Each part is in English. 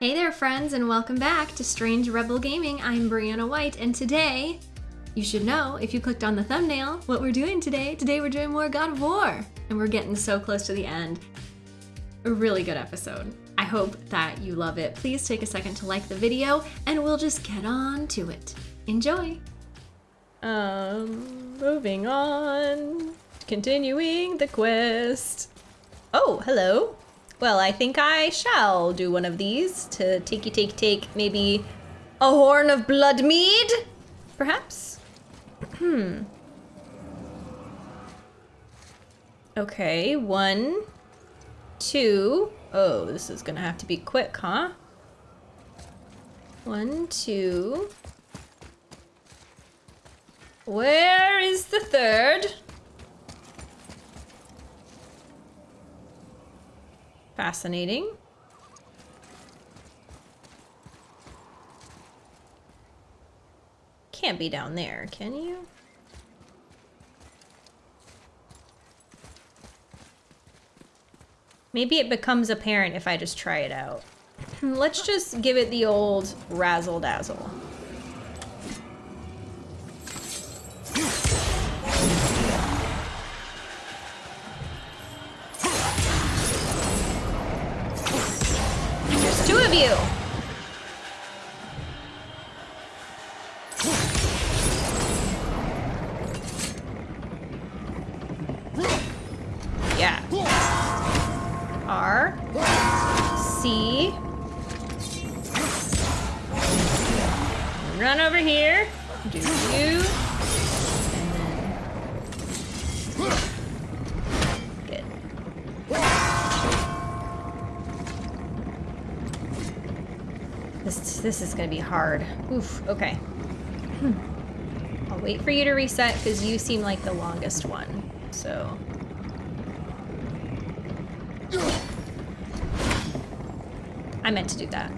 Hey there, friends, and welcome back to Strange Rebel Gaming. I'm Brianna White, and today, you should know if you clicked on the thumbnail what we're doing today. Today, we're doing more God of War, and we're getting so close to the end. A really good episode. I hope that you love it. Please take a second to like the video, and we'll just get on to it. Enjoy! Um, moving on. Continuing the quest. Oh, hello. Well, I think I shall do one of these to takey take take maybe a horn of blood mead, perhaps? Hmm. okay, one, two. Oh, this is gonna have to be quick, huh? One, two. Where is the third? Fascinating. Can't be down there, can you? Maybe it becomes apparent if I just try it out. Let's just give it the old razzle you! Hard. Oof, okay. Hmm. I'll wait for you to reset because you seem like the longest one, so. I meant to do that.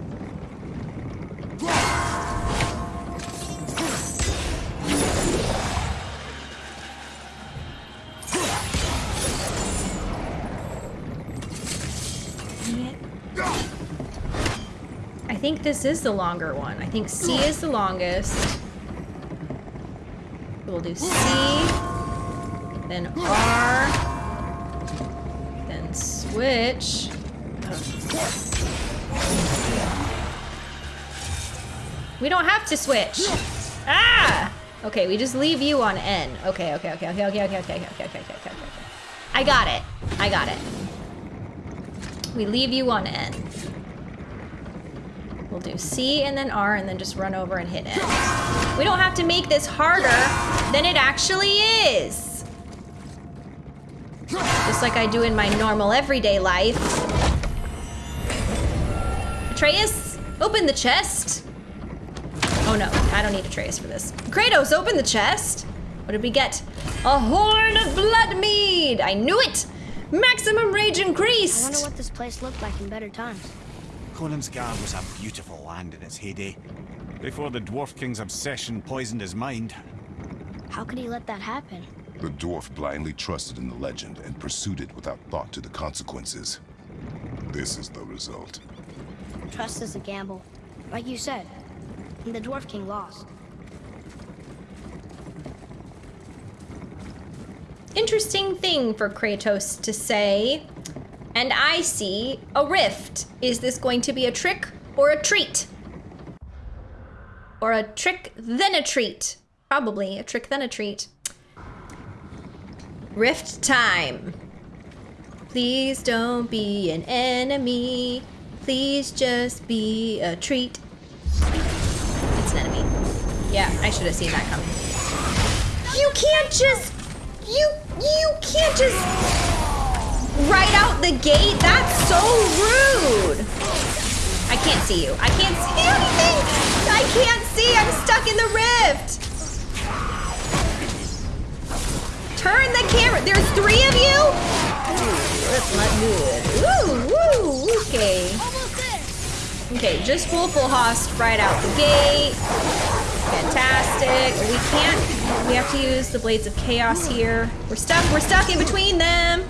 This is the longer one. I think C is the longest. We'll do C, then R, then switch. We don't have to switch. Ah! Okay, we just leave you on N. Okay, okay, okay, okay, okay, okay, okay, okay, okay, okay, okay, okay. I got it. I got it. We leave you on N. We'll do C and then R and then just run over and hit it. We don't have to make this harder than it actually is. Just like I do in my normal everyday life. Atreus, open the chest. Oh no, I don't need Atreus for this. Kratos, open the chest. What did we get? A horn of blood mead. I knew it. Maximum rage increased. I wonder what this place looked like in better times. Konungsgard was a beautiful land in its heyday, before the Dwarf King's obsession poisoned his mind. How could he let that happen? The dwarf blindly trusted in the legend and pursued it without thought to the consequences. This is the result. Trust is a gamble. Like you said. And the Dwarf King lost. Interesting thing for Kratos to say. And I see a rift. Is this going to be a trick or a treat? Or a trick, then a treat. Probably a trick, then a treat. Rift time. Please don't be an enemy. Please just be a treat. It's an enemy. Yeah, I should have seen that coming. You can't just... You... You can't just right out the gate? That's so rude. I can't see you. I can't see anything. I can't see. I'm stuck in the rift. Turn the camera. There's three of you? Ooh, that's not good. Ooh, woo, okay. Okay, just full full host right out the gate. Fantastic. We can't, we have to use the Blades of Chaos here. We're stuck, we're stuck in between them.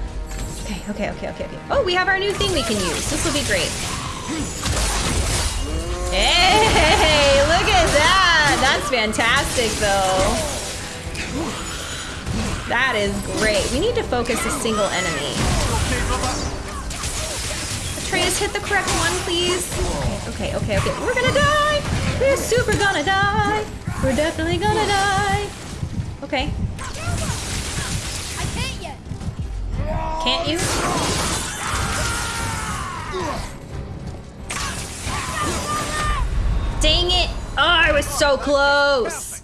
Okay, okay, okay, okay, okay. Oh, we have our new thing we can use. This will be great. Hey, look at that! That's fantastic, though. That is great. We need to focus a single enemy. Atreus, hit the correct one, please. Okay, okay, okay, okay. We're gonna die! We're super gonna die! We're definitely gonna die! Okay, Can't you? Dang it! Oh, I was so close!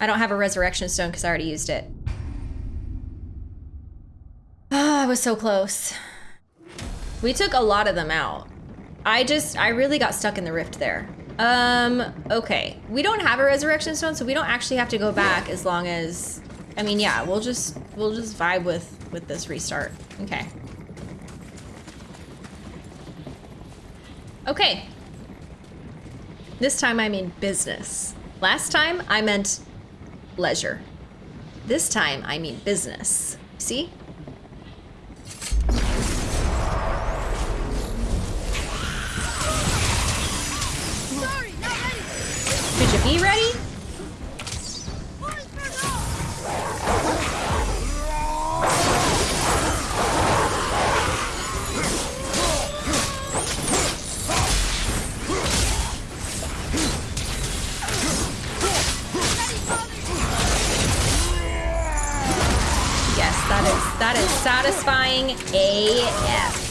I don't have a resurrection stone because I already used it. Ah, I was so close. We took a lot of them out. I just, I really got stuck in the rift there. Um, okay. We don't have a resurrection stone, so we don't actually have to go back as long as, I mean, yeah, we'll just, we'll just vibe with, with this restart. Okay. Okay. This time I mean business. Last time I meant leisure. This time I mean business. See? Sorry, you be ready? That is satisfying AF.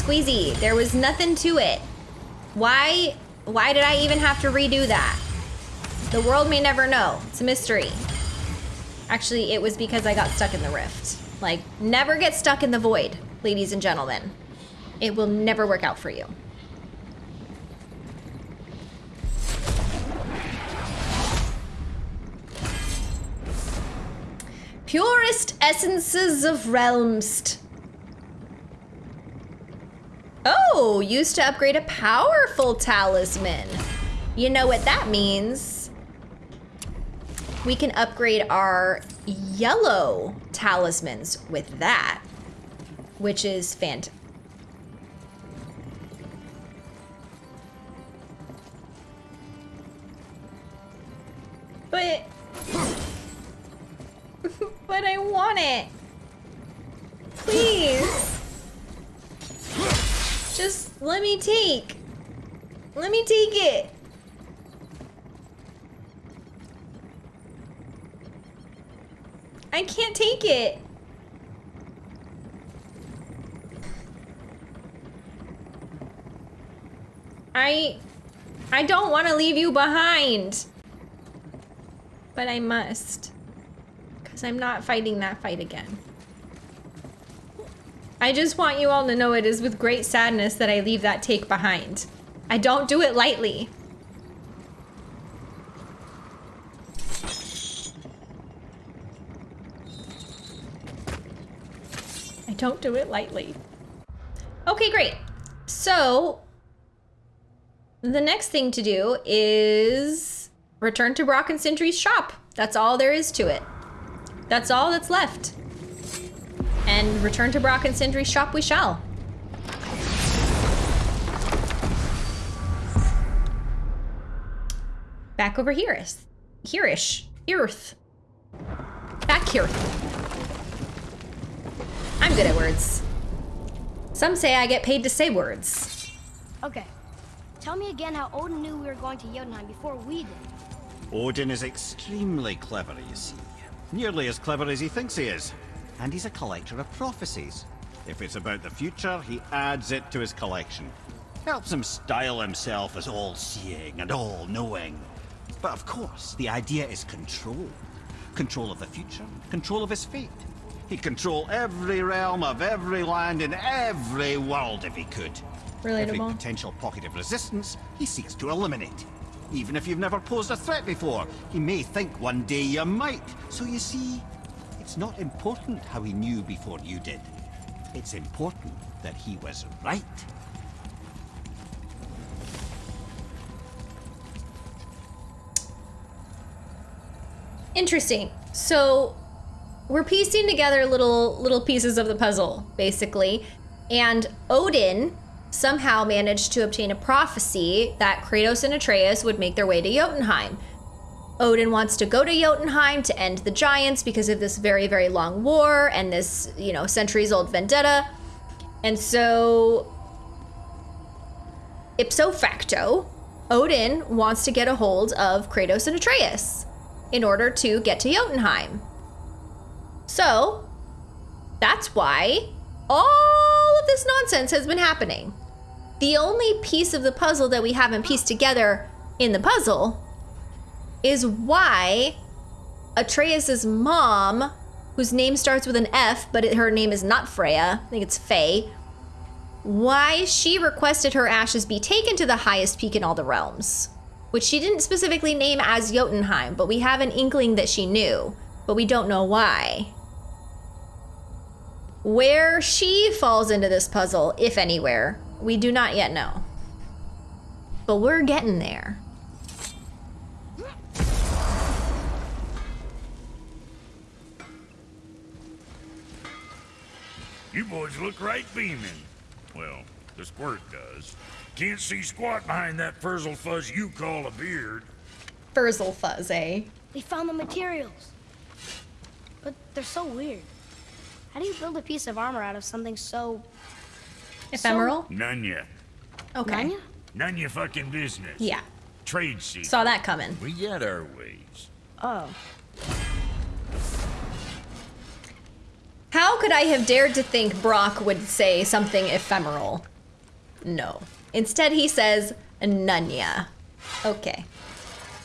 Squeezy. There was nothing to it. Why why did I even have to redo that? The world may never know. It's a mystery. Actually, it was because I got stuck in the rift. Like, never get stuck in the void, ladies and gentlemen. It will never work out for you. Purest essences of Realmst. Oh, used to upgrade a powerful talisman. You know what that means. We can upgrade our yellow talismans with that, which is fant. But but I want it. Please. Just let me take. Let me take it. I can't take it. I I don't want to leave you behind. But I must. Because I'm not fighting that fight again. I just want you all to know it is with great sadness that I leave that take behind. I don't do it lightly. I don't do it lightly. Okay, great. So, the next thing to do is return to Brock and Sindri's shop. That's all there is to it. That's all that's left. And return to Brock and Sindri's shop we shall. Back over here is here-ish. Earth. Back here. I'm good at words. Some say I get paid to say words. Okay. Tell me again how Odin knew we were going to Jotunheim before we did. Odin is extremely clever, you see. Nearly as clever as he thinks he is. And he's a collector of prophecies. If it's about the future, he adds it to his collection. Helps him style himself as all-seeing and all-knowing. But of course, the idea is control. Control of the future, control of his fate. He'd control every realm of every land in every world if he could. Relatable. Every potential pocket of resistance, he seeks to eliminate. Even if you've never posed a threat before, he may think one day you might. So you see, it's not important how he knew before you did. It's important that he was right. Interesting. So we're piecing together little little pieces of the puzzle, basically. And Odin somehow managed to obtain a prophecy that Kratos and Atreus would make their way to Jotunheim. Odin wants to go to Jotunheim to end the giants because of this very, very long war and this, you know, centuries old vendetta. And so, ipso facto, Odin wants to get a hold of Kratos and Atreus in order to get to Jotunheim. So, that's why all of this nonsense has been happening. The only piece of the puzzle that we haven't pieced together in the puzzle is why Atreus's mom, whose name starts with an F, but it, her name is not Freya, I think it's Faye, why she requested her ashes be taken to the highest peak in all the realms, which she didn't specifically name as Jotunheim, but we have an inkling that she knew, but we don't know why. Where she falls into this puzzle, if anywhere, we do not yet know. But we're getting there. You boys look right beaming. Well, the squirt does. Can't see squat behind that frizzle fuzz you call a beard. Frizzle fuzz, eh? We found the materials. But they're so weird. How do you build a piece of armor out of something so... Ephemeral? None ya. okay. Nanya? None ya fucking business. Yeah. Trade secret. Saw that coming. We get our ways. Oh. How could I have dared to think Brock would say something ephemeral? No. Instead, he says Nunya. Okay.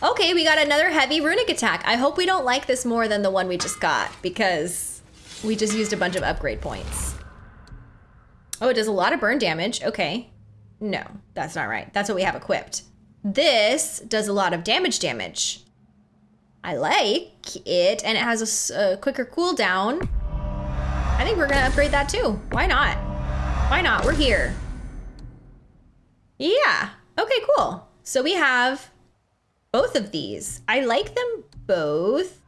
Okay, we got another heavy runic attack. I hope we don't like this more than the one we just got because we just used a bunch of upgrade points. Oh, it does a lot of burn damage. Okay. No, that's not right. That's what we have equipped. This does a lot of damage damage. I like it, and it has a quicker cooldown. I think we're gonna upgrade that too. Why not? Why not? We're here. Yeah. Okay, cool. So we have both of these. I like them both.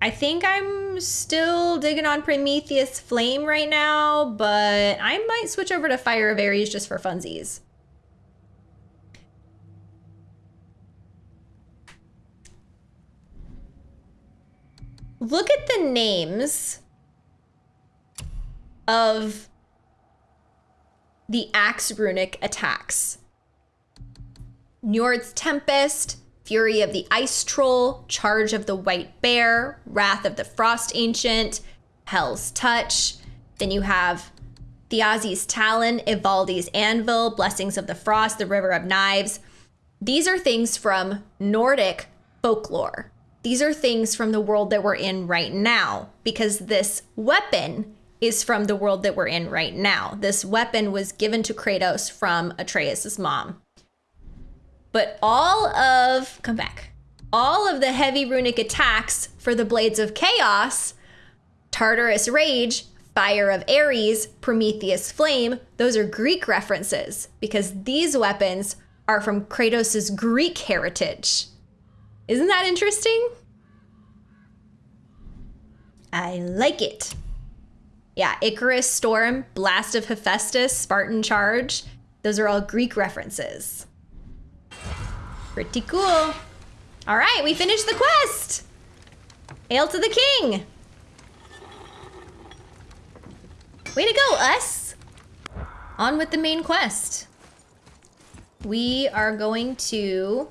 I think I'm still digging on Prometheus Flame right now, but I might switch over to Fire of Ares just for funsies. Look at the names of the Axe Runic attacks. Njord's Tempest, Fury of the Ice Troll, Charge of the White Bear, Wrath of the Frost Ancient, Hell's Touch. Then you have Thiazi's Talon, Ivaldi's Anvil, Blessings of the Frost, the River of Knives. These are things from Nordic folklore. These are things from the world that we're in right now because this weapon is from the world that we're in right now. This weapon was given to Kratos from Atreus' mom. But all of, come back, all of the heavy runic attacks for the Blades of Chaos, Tartarus Rage, Fire of Ares, Prometheus Flame, those are Greek references because these weapons are from Kratos' Greek heritage. Isn't that interesting? I like it. Yeah, Icarus, Storm, Blast of Hephaestus, Spartan Charge, those are all Greek references. Pretty cool. All right, we finished the quest. Hail to the king. Way to go, us. On with the main quest. We are going to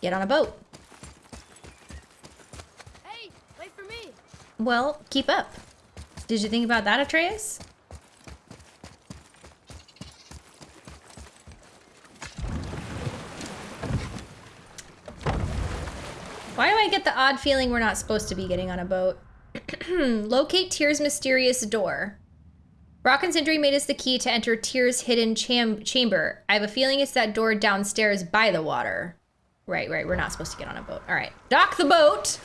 get on a boat. Hey, wait for me. Well, keep up. Did you think about that, Atreus? Why do I get the odd feeling we're not supposed to be getting on a boat? Locate Tyr's mysterious door. Brock and Sindri made us the key to enter Tyr's hidden cham- chamber. I have a feeling it's that door downstairs by the water. Right, right. We're not supposed to get on a boat. All right. Dock the boat.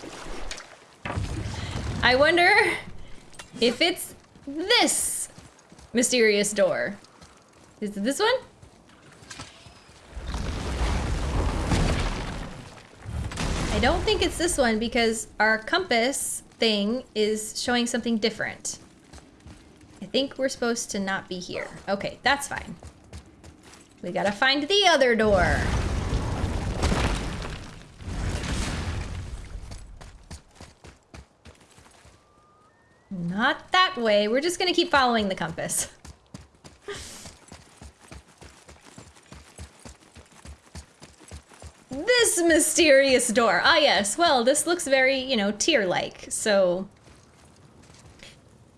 I wonder if it's this mysterious door. Is it this one? I don't think it's this one because our compass thing is showing something different. I think we're supposed to not be here. Okay, that's fine. We gotta find the other door. Not that way. We're just gonna keep following the compass. this mysterious door. Ah, yes. Well, this looks very, you know, Tyr-like. So,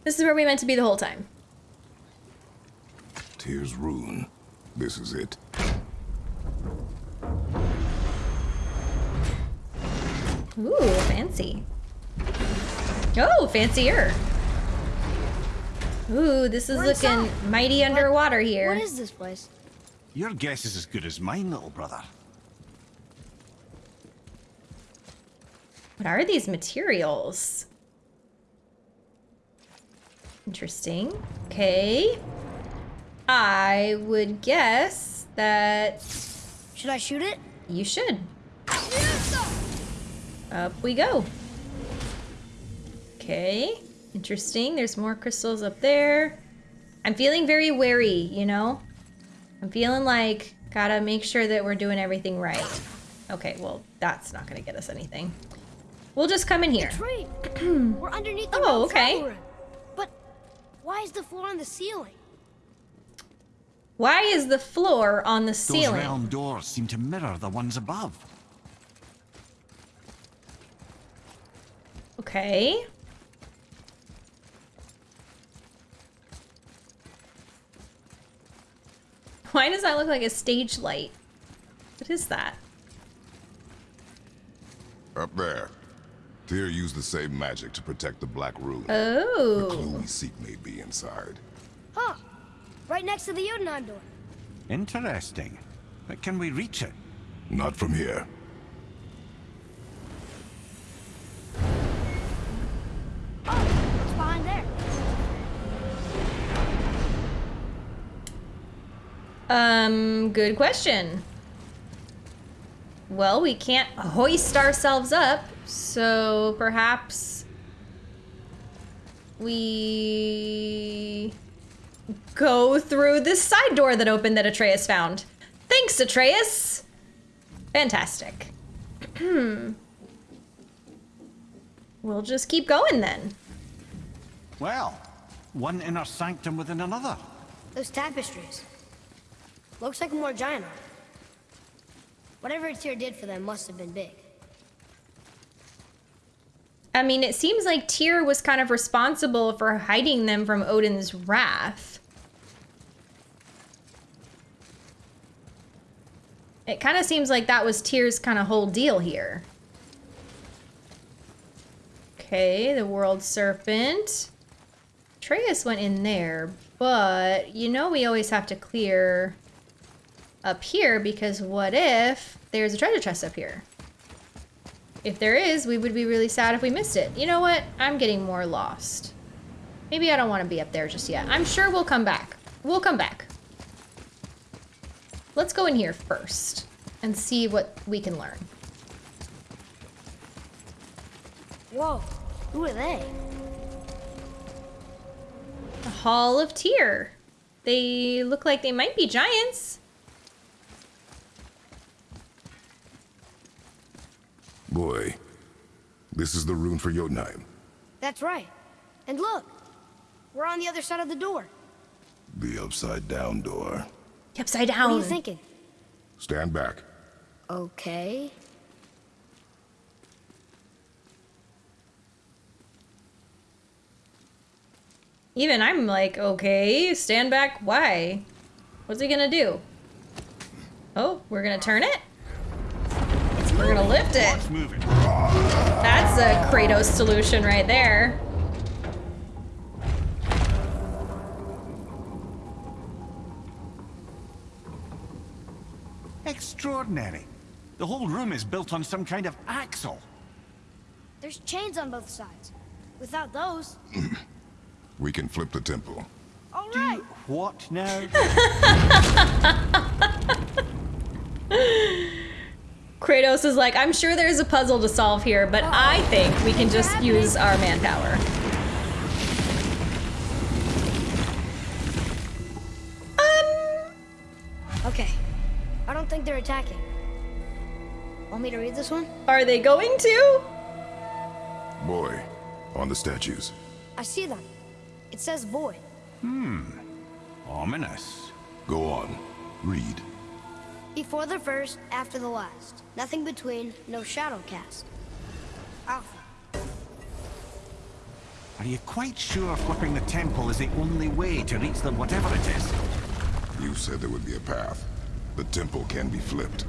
this is where we meant to be the whole time. Tyr's rune. This is it. Ooh, fancy. Oh, fancier. Ooh, this is We're looking inside. mighty underwater here. What is this place? Your guess is as good as mine, little brother. What are these materials? Interesting. Okay. I would guess that Should I shoot it? you should. Up we go. Okay. Interesting. There's more crystals up there. I'm feeling very wary, you know? I'm feeling like gotta make sure that we're doing everything right. Okay, well, that's not gonna get us anything. We'll just come in here. We're underneath the Oh, okay. room. But why is the floor on the ceiling? Why is the floor on the Those ceiling? realm doors seem to mirror the ones above. Okay. Why does that look like a stage light? What is that? Up there. Tyr used the same magic to protect the Black Rune. The Oh. clue we seek may be inside. Huh. Right next to the Jotunheim door. Interesting. But can we reach it? Not from here. Um, good question. Well, we can't hoist ourselves up, so perhaps we go through this side door that opened that Atreus found. Thanks, Atreus. Fantastic. Hmm. We'll just keep going then. Well, one inner sanctum within another. Those tapestries. Looks like more giant art. Whatever Tyr did for them must have been big. I mean, it seems like Tyr was kind of responsible for hiding them from Odin's wrath. It kind of seems like that was Tyr's kind of whole deal here. Okay, the World Serpent. Atreus went in there, but you know we always have to clear up here because what if there's a treasure chest up here? If there is, we would be really sad if we missed it. You know what? I'm getting more lost. Maybe I don't want to be up there just yet. I'm sure we'll come back. We'll come back. Let's go in here first and see what we can learn. Whoa, who are they? The Hall of Tyr. They look like they might be giants. Boy, this is the rune for Jotunheim. That's right. And look, we're on the other side of the door. The upside down door. Upside down. What down. are you thinking? Stand back. Okay. Even I'm like, okay, stand back. Why? What's he gonna do? Oh, we're gonna turn it? We're gonna lift it. That's a Kratos solution right there. Extraordinary. The whole room is built on some kind of axle. There's chains on both sides. Without those... we can flip the temple. All right. what now? Kratos is like, I'm sure there's a puzzle to solve here, but I think we can just use our manpower. Um, Okay. I don't think they're attacking. Want me to read this one? are they going to? Boy, on the statues. I see them. It says boy. Hmm. Ominous. Go on. Read. Before the first, after the last. Nothing between, no shadow cast. Alpha. Are you quite sure flipping the temple is the only way to reach them, whatever it is? You said there would be a path. The temple can be flipped.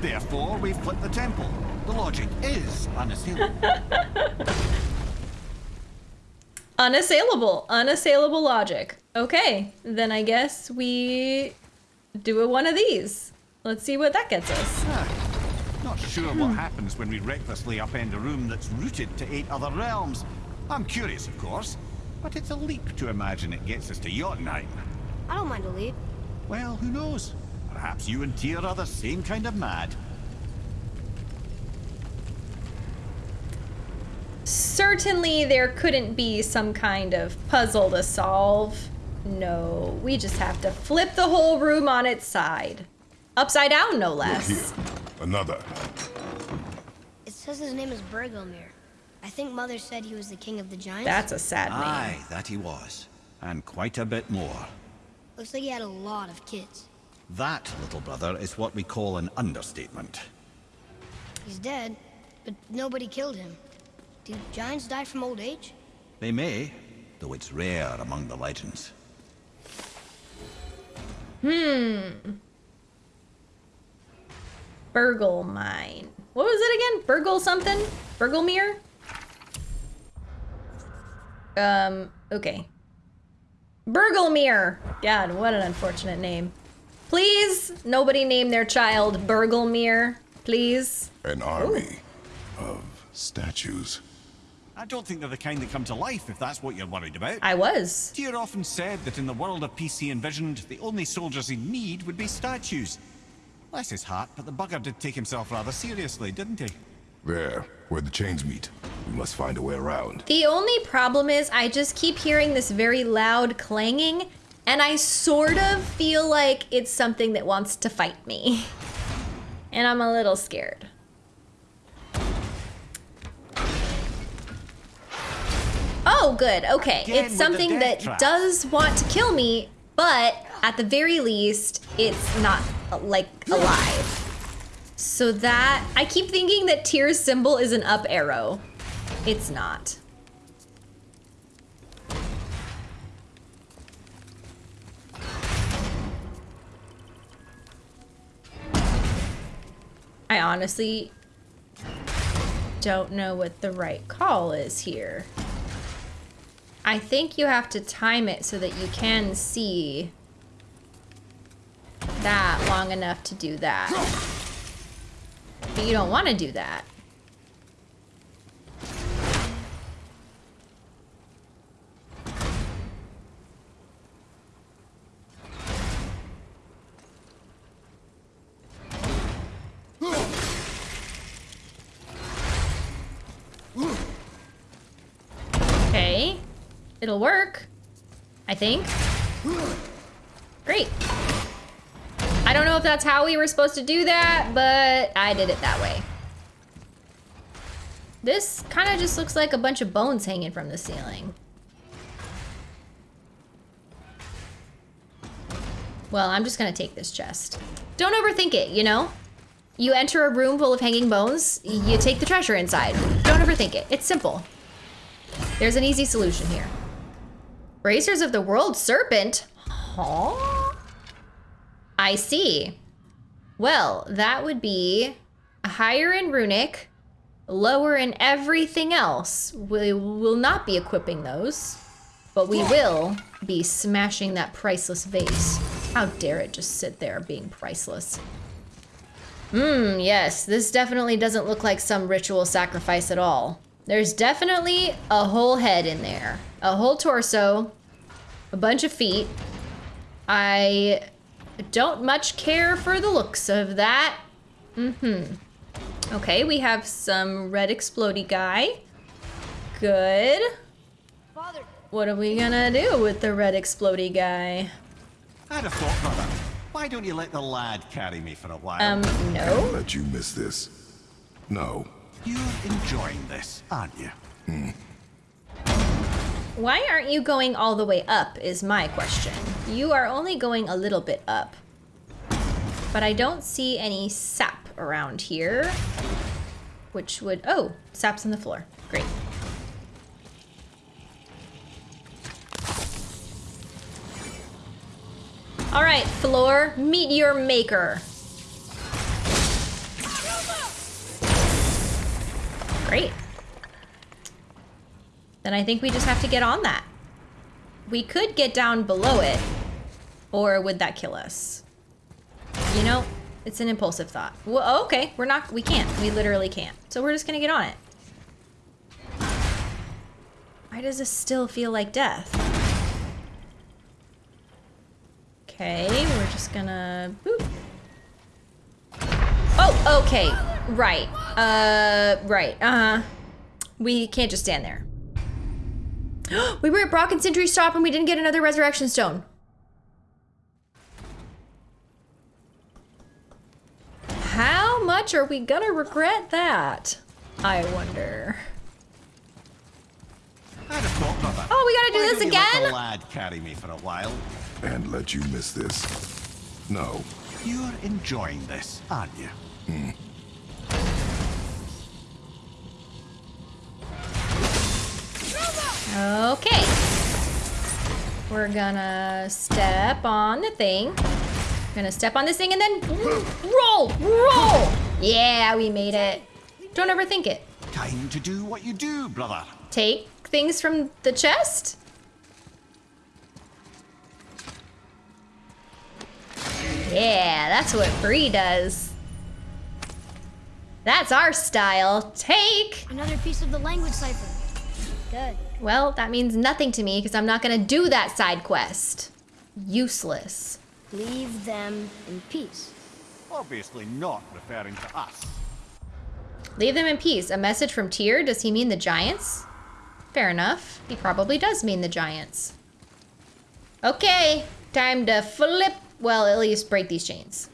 Therefore, we flip the temple. The logic is unassailable. Unassailable. Unassailable logic. Okay, then I guess we do a one of these. Let's see what that gets us. Not sure what happens when we recklessly upend a room that's rooted to eight other realms. I'm curious, of course, but it's a leap to imagine it gets us to Jotunheim. I don't mind a leap. Well, who knows? Perhaps you and Tyr are the same kind of mad. Certainly there couldn't be some kind of puzzle to solve. No, we just have to flip the whole room on its side. Upside down, no Look less. here. Another. It says his name is Bergelmir. I think Mother said he was the king of the giants. That's a sad name. Aye, that he was. And quite a bit more. Looks like he had a lot of kids. That, little brother, is what we call an understatement. He's dead, but nobody killed him. Do giants die from old age? They may, though it's rare among the legends. Hmm. Burgle mine. What was it again? Burgle something? Burglemere? Um, okay. Burglemere. God, what an unfortunate name. Please, nobody name their child Burglemere. Please. An army of statues. I don't think they're the kind that come to life, if that's what you're worried about. I was. Tyr often said that in the world of peace he envisioned, the only soldiers he'd need would be statues. Bless his heart, but the bugger did take himself rather seriously, didn't he? There, where the chains meet. We must find a way around. The only problem is I just keep hearing this very loud clanging, and I sort of feel like it's something that wants to fight me. And I'm a little scared. Oh, good. Okay. Again it's something that trap. does want to kill me, but at the very least, it's not like alive. So that I keep thinking that Tyr's symbol is an up arrow. It's not. I honestly don't know what the right call is here. I think you have to time it so that you can see that long enough to do that. But you don't want to do that. Okay. It'll work. I think. Great. I don't know if that's how we were supposed to do that, but I did it that way. This kind of just looks like a bunch of bones hanging from the ceiling. Well, I'm just gonna take this chest. Don't overthink it, you know? You enter a room full of hanging bones, you take the treasure inside. Don't overthink it. It's simple. There's an easy solution here. Bracers of the World Serpent? Huh? I see. Well, that would be higher in runic, lower in everything else. We will not be equipping those, but we will be smashing that priceless vase. How dare it just sit there being priceless. Hmm, yes, this definitely doesn't look like some ritual sacrifice at all. There's definitely a whole head in there, a whole torso, a bunch of feet. I don't much care for the looks of that. Mm-hmm. Okay, we have some red explody guy. Good. Father, What are we gonna do with the red explody guy? I'd have thought, brother. Why don't you let the lad carry me for a while? Um, no. Let you miss this. No. You're enjoying this, aren't you? Hmm. Why aren't you going all the way up is my question. You are only going a little bit up. But I don't see any sap around here. Which would, oh, sap's on the floor. Great. All right, floor, meet your maker. Great. Then I think we just have to get on that. We could get down below it, or would that kill us? You know, it's an impulsive thought. Well, okay, we're not, we can't. We literally can't. So we're just gonna get on it. Why does this still feel like death? Okay, we're just gonna, boop. Oh, okay, right. Uh, right, uh-huh. We can't just stand there. we were at Brock and Sindri's shop and we didn't get another Resurrection Stone. How much are we gonna regret that? I wonder. I'd have thought, brother. Oh, we gotta do Why this don't let again? the lad carry me for a while. And let you miss this. No. You're enjoying this, aren't you? Hmm. Okay. We're gonna step on the thing. Gonna step on this thing and then roll, roll. Yeah, we made it. Don't overthink it. Time to do what you do, brother. Take things from the chest. Yeah, that's what Bree does. That's our style. Take. another piece of the language cipher. Good. Well, that means nothing to me because I'm not gonna do that side quest. Useless. Leave them in peace. Obviously not referring to us. Leave them in peace. A message from Tyr? Does he mean the giants? Fair enough. He probably does mean the giants. Okay, time to flip. Well, at least break these chains.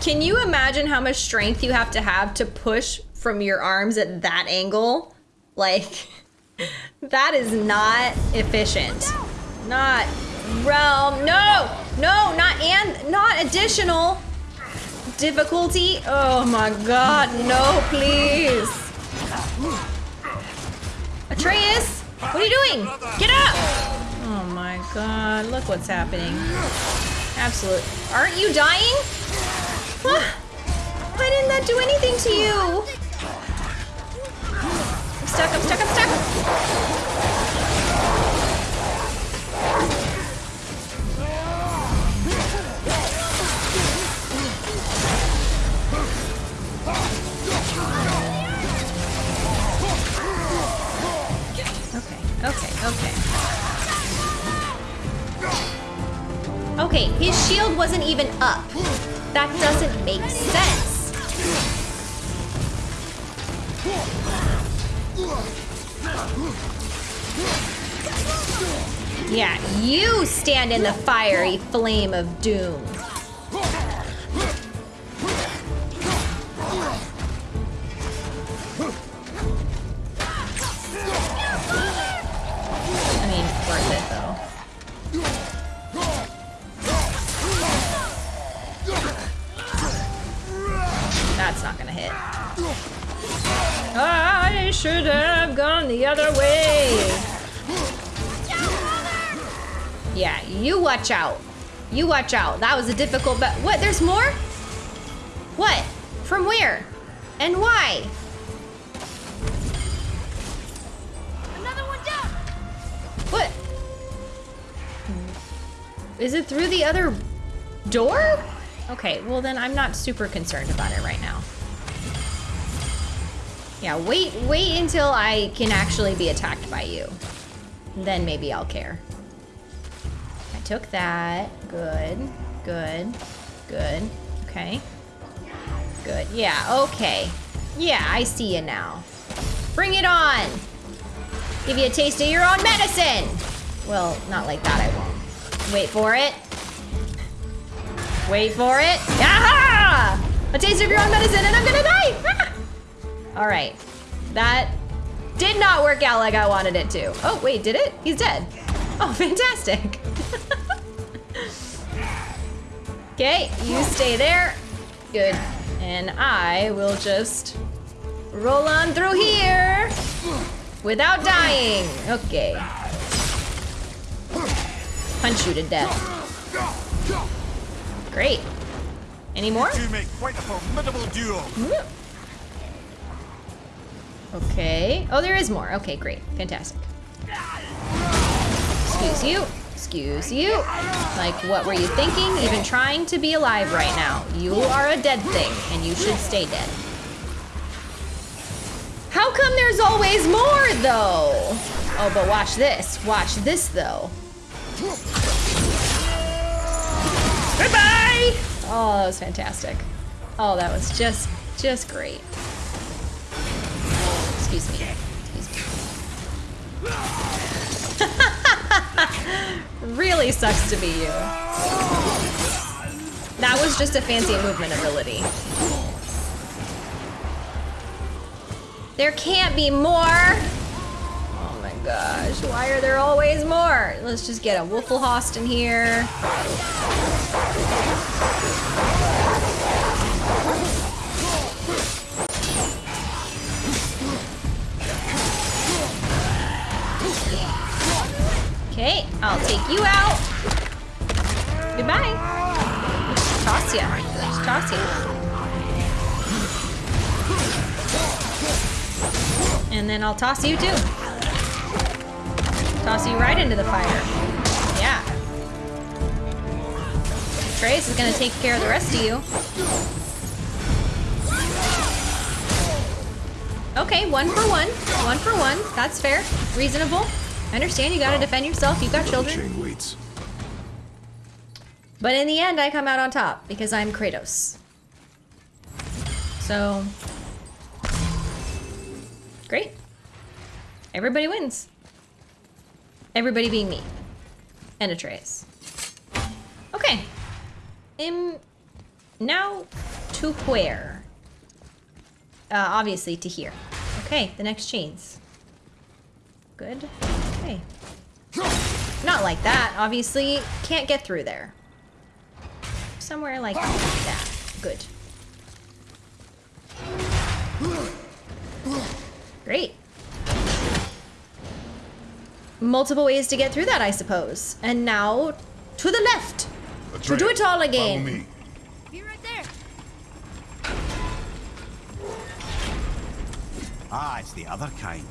Can you imagine how much strength you have to have to push from your arms at that angle? Like, that is not efficient. Not realm. No, no, not and not additional difficulty. Oh my god, no, please. Atreus, what are you doing? Get up! Oh my god, look what's happening. Absolute. Aren't you dying? Why didn't that do anything to you? Stuck, I'm stuck, I'm stuck. Okay, okay, okay. Okay, his shield wasn't even up. That doesn't make sense. Yeah, you stand in the fiery flame of doom. other way! Yeah, you watch out. You watch out. That was a difficult but What? There's more? What? From where? And why? Another one down. What? Is it through the other door? Okay, well then I'm not super concerned about it right now. Yeah, wait, wait until I can actually be attacked by you. Then maybe I'll care. I took that. Good, good, good. Okay. Good, yeah, okay. Yeah, I see you now. Bring it on! Give you a taste of your own medicine! Well, not like that, I won't. Wait for it. Wait for it. Aha! A taste of your own medicine and I'm gonna die! All right. That did not work out like I wanted it to. Oh, wait, did it? He's dead. Oh, fantastic. okay, you stay there. Good. And I will just roll on through here without dying. Okay. Punch you to death. Great. Any more? You make quite a formidable duo. Okay. Oh, there is more. Okay, great. Fantastic. Excuse you. Excuse you. Like, what were you thinking? Even trying to be alive right now. You are a dead thing, and you should stay dead. How come there's always more, though? Oh, but watch this. Watch this, though. Goodbye! Oh, that was fantastic. Oh, that was just, just great. Excuse me. Excuse me. really sucks to be you. That was just a fancy movement ability. There can't be more! Oh my gosh, why are there always more? Let's just get a Wolfelhost in here. Okay, I'll take you out. Goodbye. Toss ya. Toss ya. And then I'll toss you too. Toss you right into the fire. Yeah. Trace is gonna take care of the rest of you. Okay, one for one. One for one. That's fair. Reasonable. I understand you gotta defend yourself. You've got children. Waits. But in the end, I come out on top because I'm Kratos. So, great. Everybody wins. Everybody being me. And Atreus. Okay. Um, now to where? Uh, obviously to here. Okay, the next chains. Good. Okay. Not like that, obviously. Can't get through there. Somewhere like that. Good. Great. Multiple ways to get through that, I suppose. And now, to the left. To do it all again. me. Be right there. Ah, it's the other kind.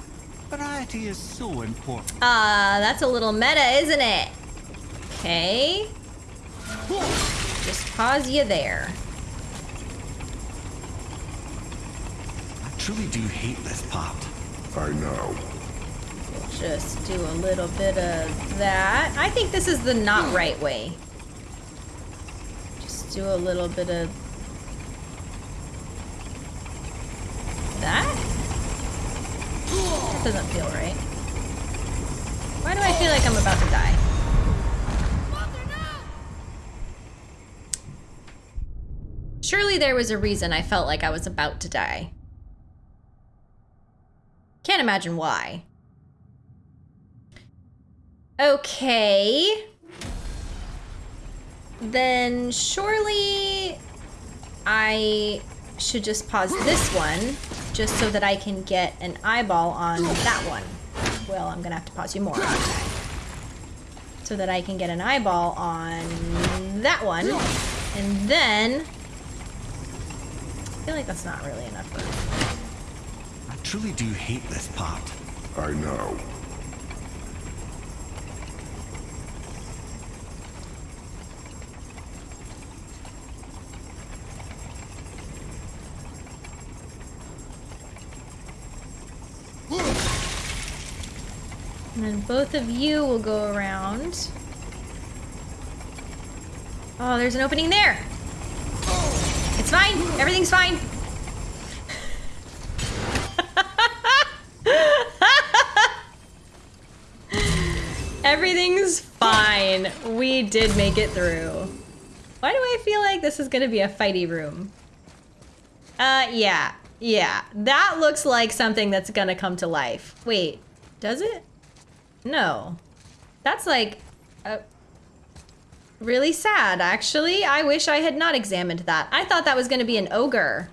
Variety is so important. Ah, that's a little meta, isn't it? Okay. Just pause you there. I truly do hate this part. I know. Just do a little bit of that. I think this is the not right way. Just do a little bit of that. That doesn't feel right. Why do I feel like I'm about to die? Surely there was a reason I felt like I was about to die. Can't imagine why. Okay. Then surely I should just pause this one just so that I can get an eyeball on that one. Well, I'm gonna have to pause you more, aren't So that I can get an eyeball on that one. And then... I feel like that's not really enough. I truly do hate this part. I know. And then both of you will go around. Oh, there's an opening there. It's fine. Everything's fine. Everything's fine. We did make it through. Why do I feel like this is gonna be a fighty room? Uh, yeah. Yeah. That looks like something that's gonna come to life. Wait, does it? No. That's like... Uh, really sad, actually. I wish I had not examined that. I thought that was gonna be an ogre.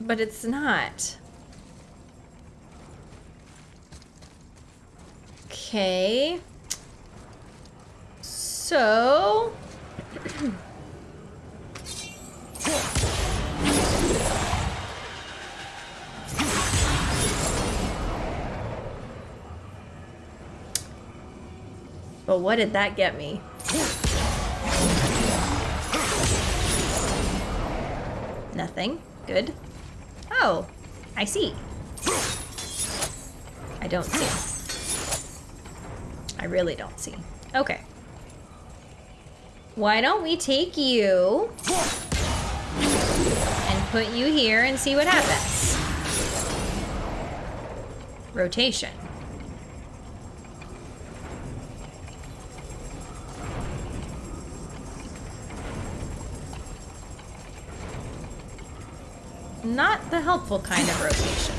But it's not. Okay. So... But what did that get me? Nothing. Good. Oh, I see. I don't see. I really don't see. Okay. Why don't we take you and put you here and see what happens? Rotation. Not the helpful kind of rotation.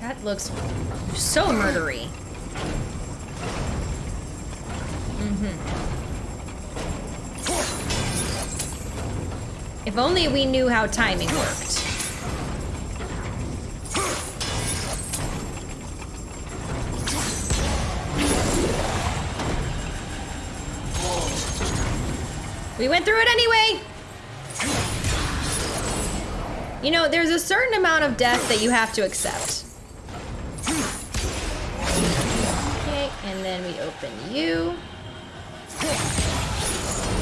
That looks so murdery. Mm-hmm. If only we knew how timing worked. We went through it anyway! You know, there's a certain amount of death that you have to accept. Okay, and then we open you.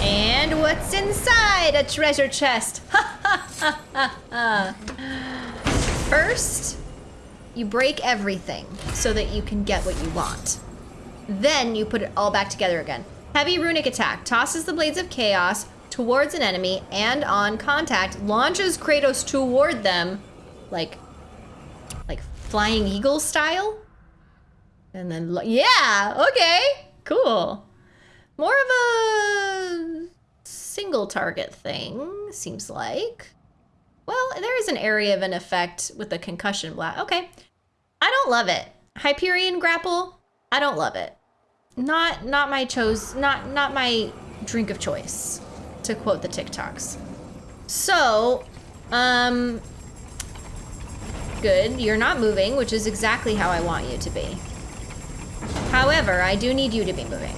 And what's inside? A treasure chest. First, you break everything so that you can get what you want. Then you put it all back together again. Heavy runic attack tosses the blades of chaos towards an enemy and on contact launches Kratos toward them like like flying eagle style. And then yeah, okay. Cool. More of a single target thing seems like. Well, there is an area of an effect with the concussion blast. Okay. I don't love it. Hyperion grapple, I don't love it. Not not my chose not not my drink of choice, to quote the TikToks. So, um good, you're not moving, which is exactly how I want you to be. However, I do need you to be moving.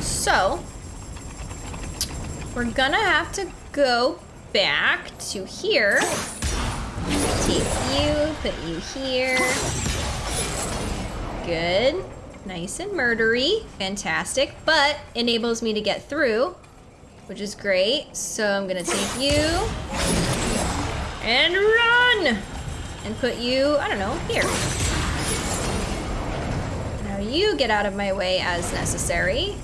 So, we're gonna have to go back to here. Take you, put you here. Good. Nice and murdery. Fantastic. But enables me to get through, which is great. So I'm gonna take you and run! And put you, I don't know, here. Now you get out of my way as necessary.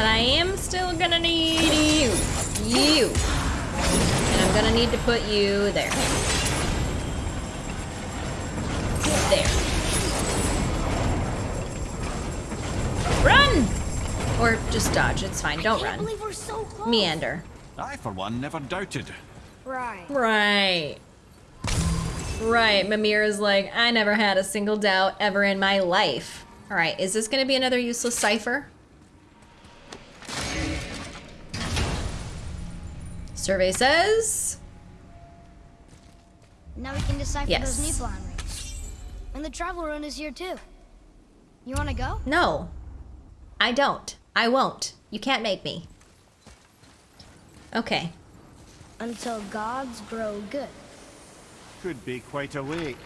But I am still gonna need you. You. And I'm gonna need to put you there. There. Run! Or just dodge, it's fine. Don't Can't run. believe we're so close. Meander. I, for one, never doubted. Right. Right. Right, Mimir is like, I never had a single doubt ever in my life. Alright, is this gonna be another useless cipher? Survey says... Now we can decipher Yes. those Nibelheim rings. And the travel rune is here too. You wanna go? No. I don't. I won't. You can't make me. Okay. Until gods grow good. Could be quite a week.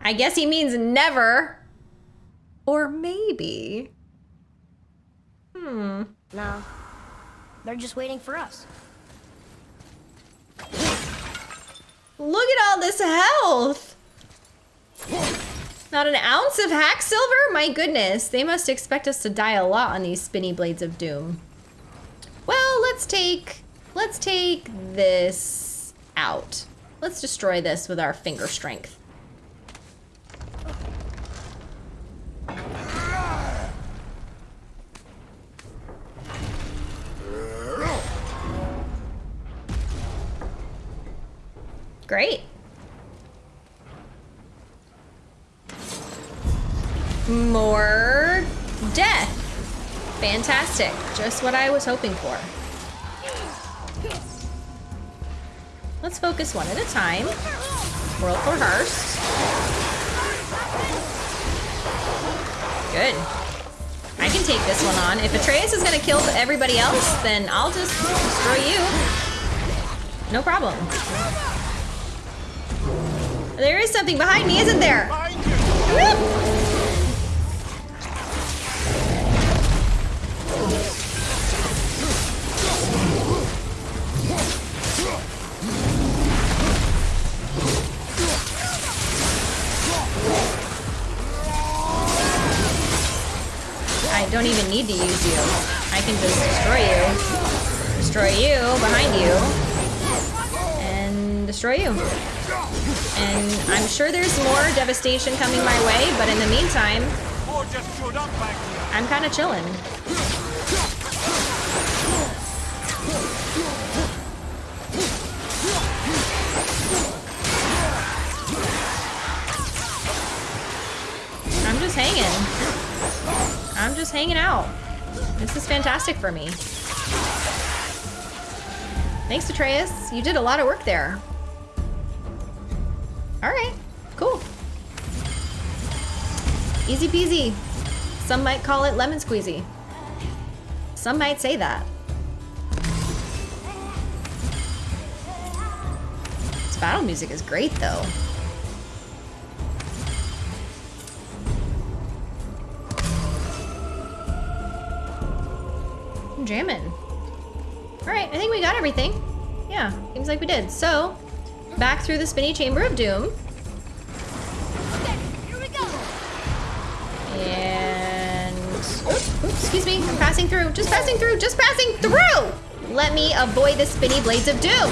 I guess he means never. Or maybe. Hmm. No. They're just waiting for us. Look at all this health. Not an ounce of Hacksilver? My goodness. They must expect us to die a lot on these spinny blades of doom. Well, let's take let's take this out. Let's destroy this with our finger strength. Great. More death. Fantastic. Just what I was hoping for. Let's focus one at a time. World for Hearst. Good. I can take this one on. If Atreus is gonna kill everybody else, then I'll just destroy you. No problem. There is something behind me, isn't there? I don't even need to use you. I can just destroy you. Destroy you behind you. And destroy you. And I'm sure there's more devastation coming my way, but in the meantime, I'm kind of chilling. I'm just hanging. I'm just hanging out. This is fantastic for me. Thanks, Atreus. You did a lot of work there. All right, cool. Easy peasy. Some might call it lemon squeezy. Some might say that. This battle music is great though. I'm jamming. All right, I think we got everything. Yeah, seems like we did. So, back through the spinny chamber of doom. Okay, here we go. And oops, oops, excuse me, I'm passing through. Just passing through. Just passing through. Let me avoid the spinny blades of doom.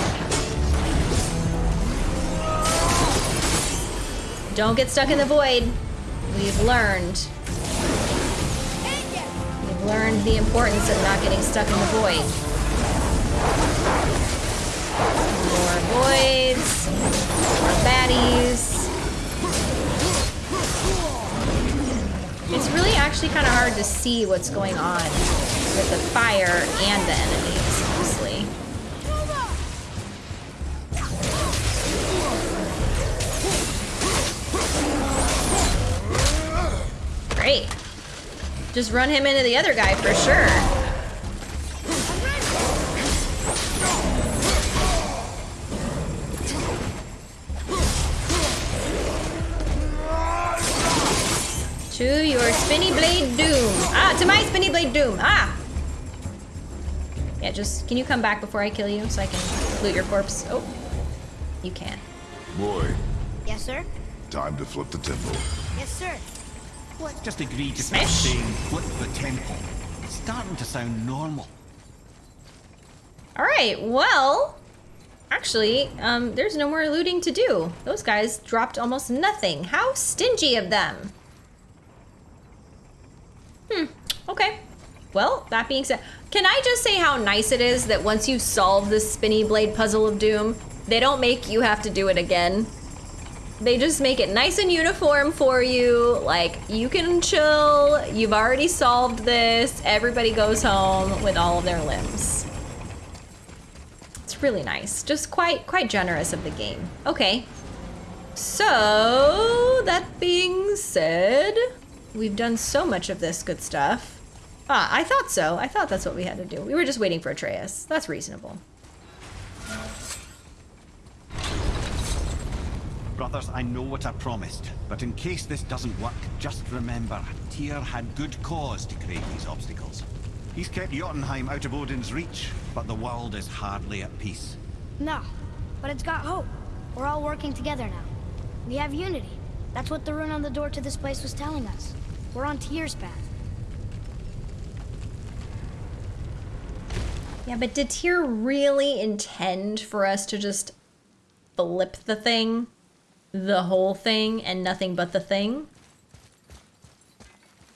Don't get stuck in the void. We've learned. We've learned the importance of not getting stuck in the void. More voids. More baddies. It's really actually kind of hard to see what's going on with the fire and the enemies, honestly. Great. Just run him into the other guy for sure. To blade doom. Ah! Yeah, just, can you come back before I kill you so I can loot your corpse? Oh, you can. Boy, Yes, sir. time to flip the temple. Yes, sir. What? Just agree to Smash. stop saying flip the temple. It's starting to sound normal. All right, well, actually, um, there's no more looting to do. Those guys dropped almost nothing. How stingy of them. Hmm, okay. Well, that being said, can I just say how nice it is that once you solve this spinny blade puzzle of doom, they don't make you have to do it again? They just make it nice and uniform for you. Like, you can chill. You've already solved this. Everybody goes home with all of their limbs. It's really nice. Just quite quite generous of the game. Okay. So, that being said, we've done so much of this good stuff. Ah, I thought so. I thought that's what we had to do. We were just waiting for Atreus. That's reasonable. Brothers, I know what I promised, but in case this doesn't work, just remember, Tyr had good cause to create these obstacles. He's kept Jotunheim out of Odin's reach, but the world is hardly at peace. No, but it's got hope. We're all working together now. We have unity. That's what the rune on the door to this place was telling us. We're on Tyr's path. Yeah, but did Tyr really intend for us to just flip the thing? The whole thing and nothing but the thing?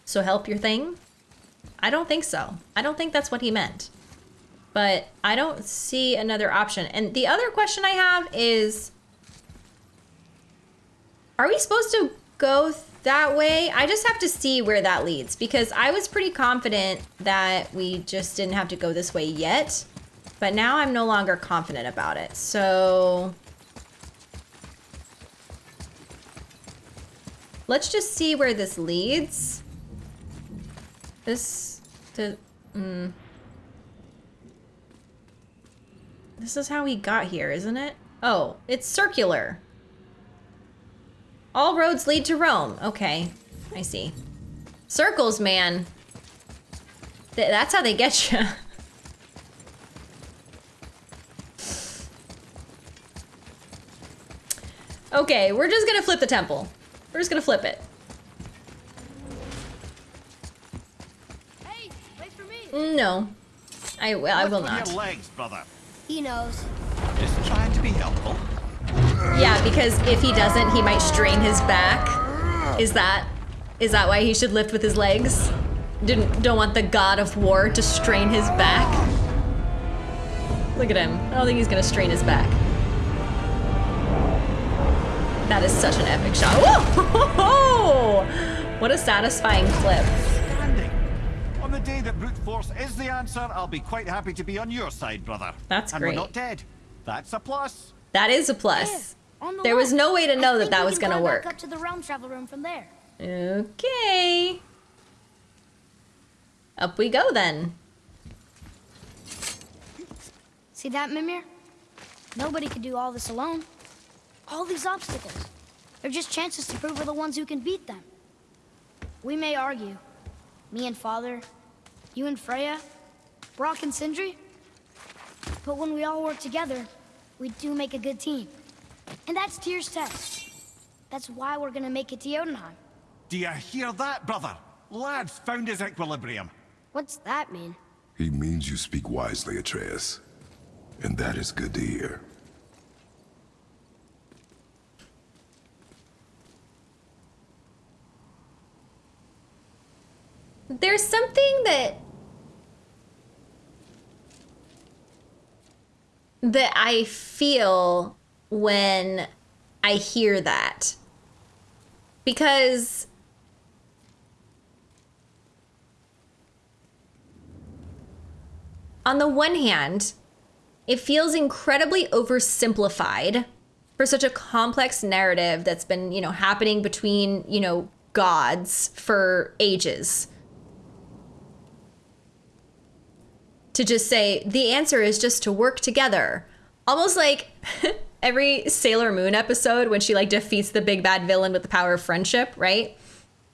So help your thing? I don't think so. I don't think that's what he meant. But I don't see another option. And the other question I have is Are we supposed to go that way? I just have to see where that leads because I was pretty confident that we just didn't have to go this way yet. But now I'm no longer confident about it. So let's just see where this leads. This to mm. This is how we got here, isn't it? Oh, it's circular. All roads lead to Rome. Okay, I see. Circles, man. Th that's how they get you. okay, we're just gonna flip the temple. We're just gonna flip it. Hey, wait for me. No. I, will. I will not. Your legs, brother. He knows. Just trying to be helpful. Yeah, because if he doesn't, he might strain his back. Is that is that why he should lift with his legs? Didn't don't want the god of war to strain his back. Look at him. I don't think he's gonna strain his back. That is such an epic shot. Whoa! What a satisfying clip. Standing. On the day that brute force is the answer, I'll be quite happy to be on your side, brother. That's and great. we're not dead. That's a plus. That is a plus. There, the There was no way to I know that that was gonna work. up to the realm travel rune from there. Okay. Up we go then. See that, Mimir? Nobody could do all this alone. All these obstacles. They're just chances to prove we're the ones who can beat them. We may argue. Me and Father, you and Freya, Brock and Sindri. But when we all work together, we do make a good team. And that's Tyr's test. That's why we're gonna make it to Jotunheim. Do you hear that, brother? Lad's found his equilibrium. What's that mean? He means you speak wisely, Atreus. And that is good to hear. There's something that that I feel when I hear that. Because on the one hand, it feels incredibly oversimplified for such a complex narrative that's been, you know, happening between, you know, gods for ages. To just say the answer is just to work together. Almost like every Sailor Moon episode when she like defeats the big bad villain with the power of friendship, right?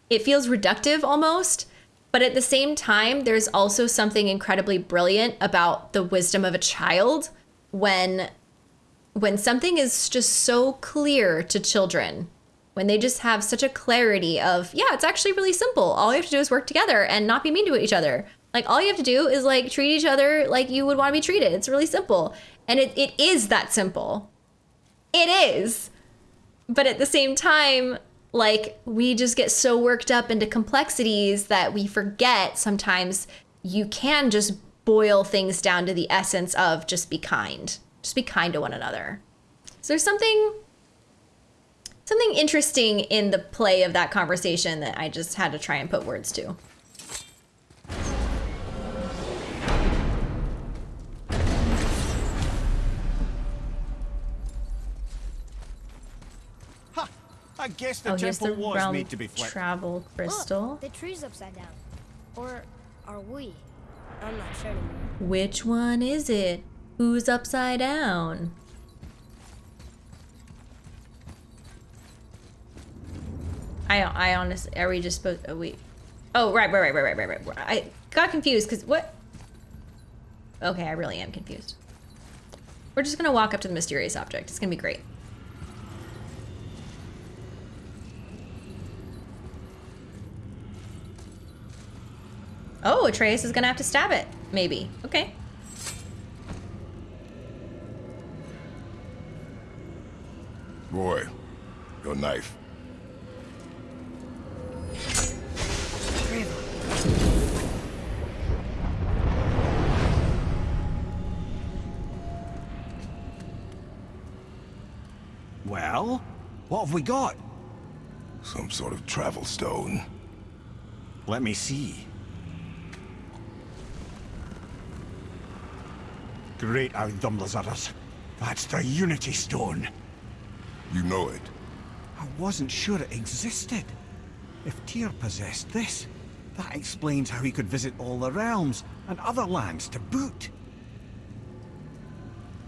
It feels reductive almost, but at the same time there's also something incredibly brilliant about the wisdom of a child when when something is just so clear to children. When they just have such a clarity of, yeah, it's actually really simple. All you have to do is work together and not be mean to each other. Like all you have to do is like treat each other like you would want to be treated. It's really simple. And it, it is that simple. It is. But at the same time, like we just get so worked up into complexities that we forget sometimes you can just boil things down to the essence of just be kind. Just be kind to one another. So there's something something interesting in the play of that conversation that I just had to try and put words to. Yes, the oh, here's the temple was realm made to be flipped. travel oh, crystal. Look, the tree's upside down. Or are we? I'm not sure anymore. Which one is it? Who's upside down? I I honestly are we just supposed? Oh wait. Oh right right right right right right right. I got confused because what? Okay, I really am confused. We're just gonna walk up to the mysterious object. It's gonna be great. Oh, Atreus is gonna have to stab it. Maybe. Okay. Roy, your knife. Well, what have we got? Some sort of travel stone. Let me see. Great Audumlazaras. That's the Unity Stone. You know it. I wasn't sure it existed. If Tyr possessed this, that explains how he could visit all the realms and other lands to boot.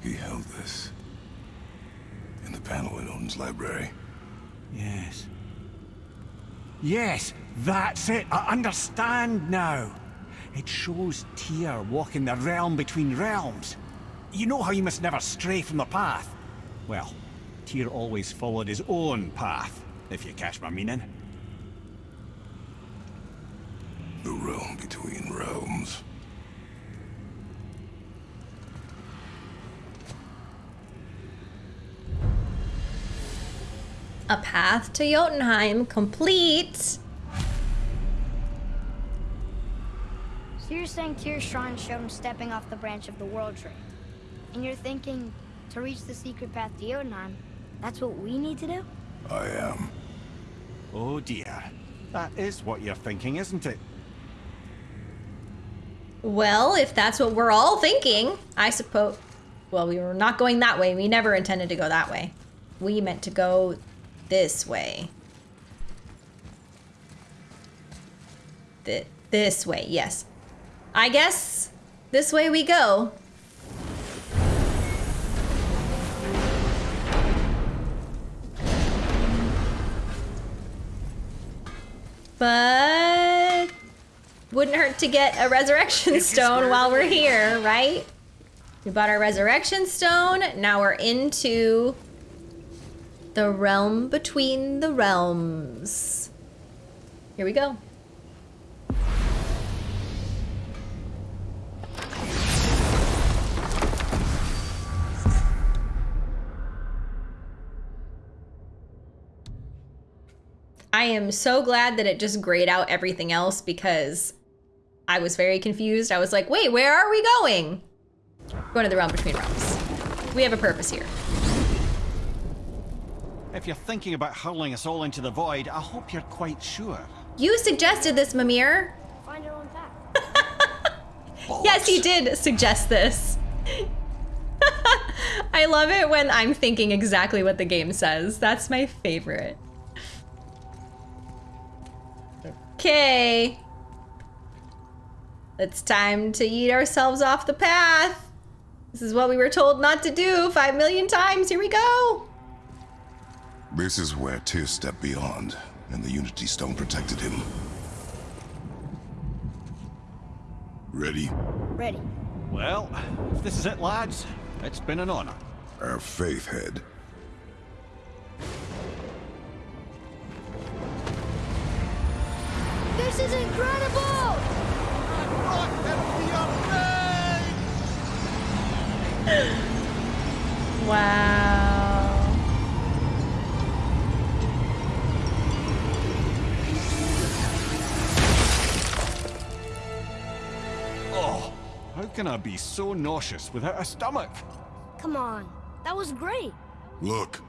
He held this. In the panel in Odin's library. Yes. Yes, that's it. I understand now. It shows Tyr walking the realm between realms. You know how you must never stray from the path? Well, Tyr always followed his own path, if you catch my meaning. The realm between realms. A path to Jotunheim complete. You're saying Tyr's shrine showed him stepping off the branch of the World Tree. And you're thinking, to reach the secret path to Jotunheim, that's what we need to do? I am. Oh dear. That is what you're thinking, isn't it? Well, if that's what we're all thinking, I suppose. Well, we were not going that way. We never intended to go that way. We meant to go this way. Th this way, yes. I guess this way we go. But wouldn't hurt to get a resurrection stone while we're here, right? We bought our resurrection stone. Now we're into the realm between the realms. Here we go. I am so glad that it just grayed out everything else because I was very confused. I was like, wait, where are we going? We're going to the realm between realms. We have a purpose here. If you're thinking about hurling us all into the void, I hope you're quite sure. You suggested this, Mimir. Find our own path. Yes, he did suggest this. I love it when I'm thinking exactly what the game says. That's my favorite. Okay. It's time to eat ourselves off the path. This is what we were told not to do five million times. Here we go. This is where Tyr stepped beyond, and the Unity Stone protected him. Ready? Ready. Well, if this is it, lads, it's been an honor. Our faith head. This is incredible! Wow. Oh, how can I be so nauseous without a stomach? Come on. That was great. Look,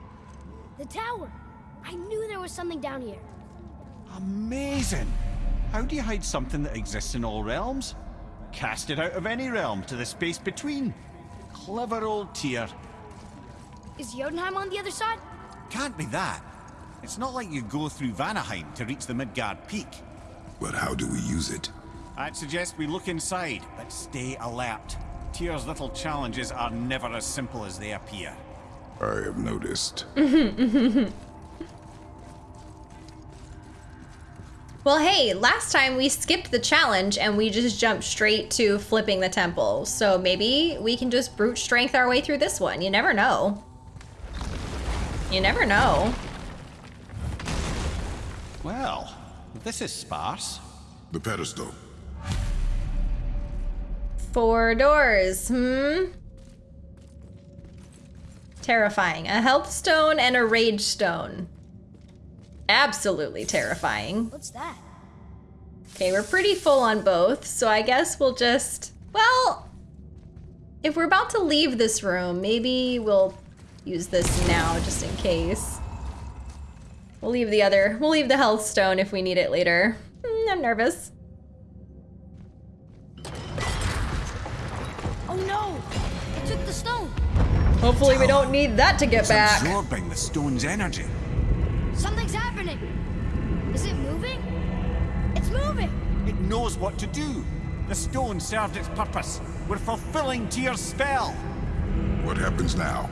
The tower. I knew there was something down here. Amazing! How do you hide something that exists in all realms? Cast it out of any realm to the space between. Clever old Tyr. Is Jotunheim on the other side? Can't be that. It's not like you go through Vanaheim to reach the Midgard Peak. But how do we use it? I'd suggest we look inside, but stay alert. Tyr's little challenges are never as simple as they appear. I have noticed. Well, hey, last time we skipped the challenge and we just jumped straight to flipping the temple. So maybe we can just brute strength our way through this one. You never know. You never know. Well, this is sparse. The pedestal. Four doors, hmm? Terrifying. A health stone and a rage stone. Absolutely terrifying. What's that? Okay, we're pretty full on both, so I guess we'll just... Well, if we're about to leave this room, maybe we'll use this now just in case. We'll leave the other... We'll leave the health stone if we need it later. Hmm, I'm nervous. Oh no! It took the stone! Hopefully we don't need that to get It's back. absorbing the stone's energy. Knows what to do. The stone served its purpose. We're fulfilling Tyr's spell. What happens now?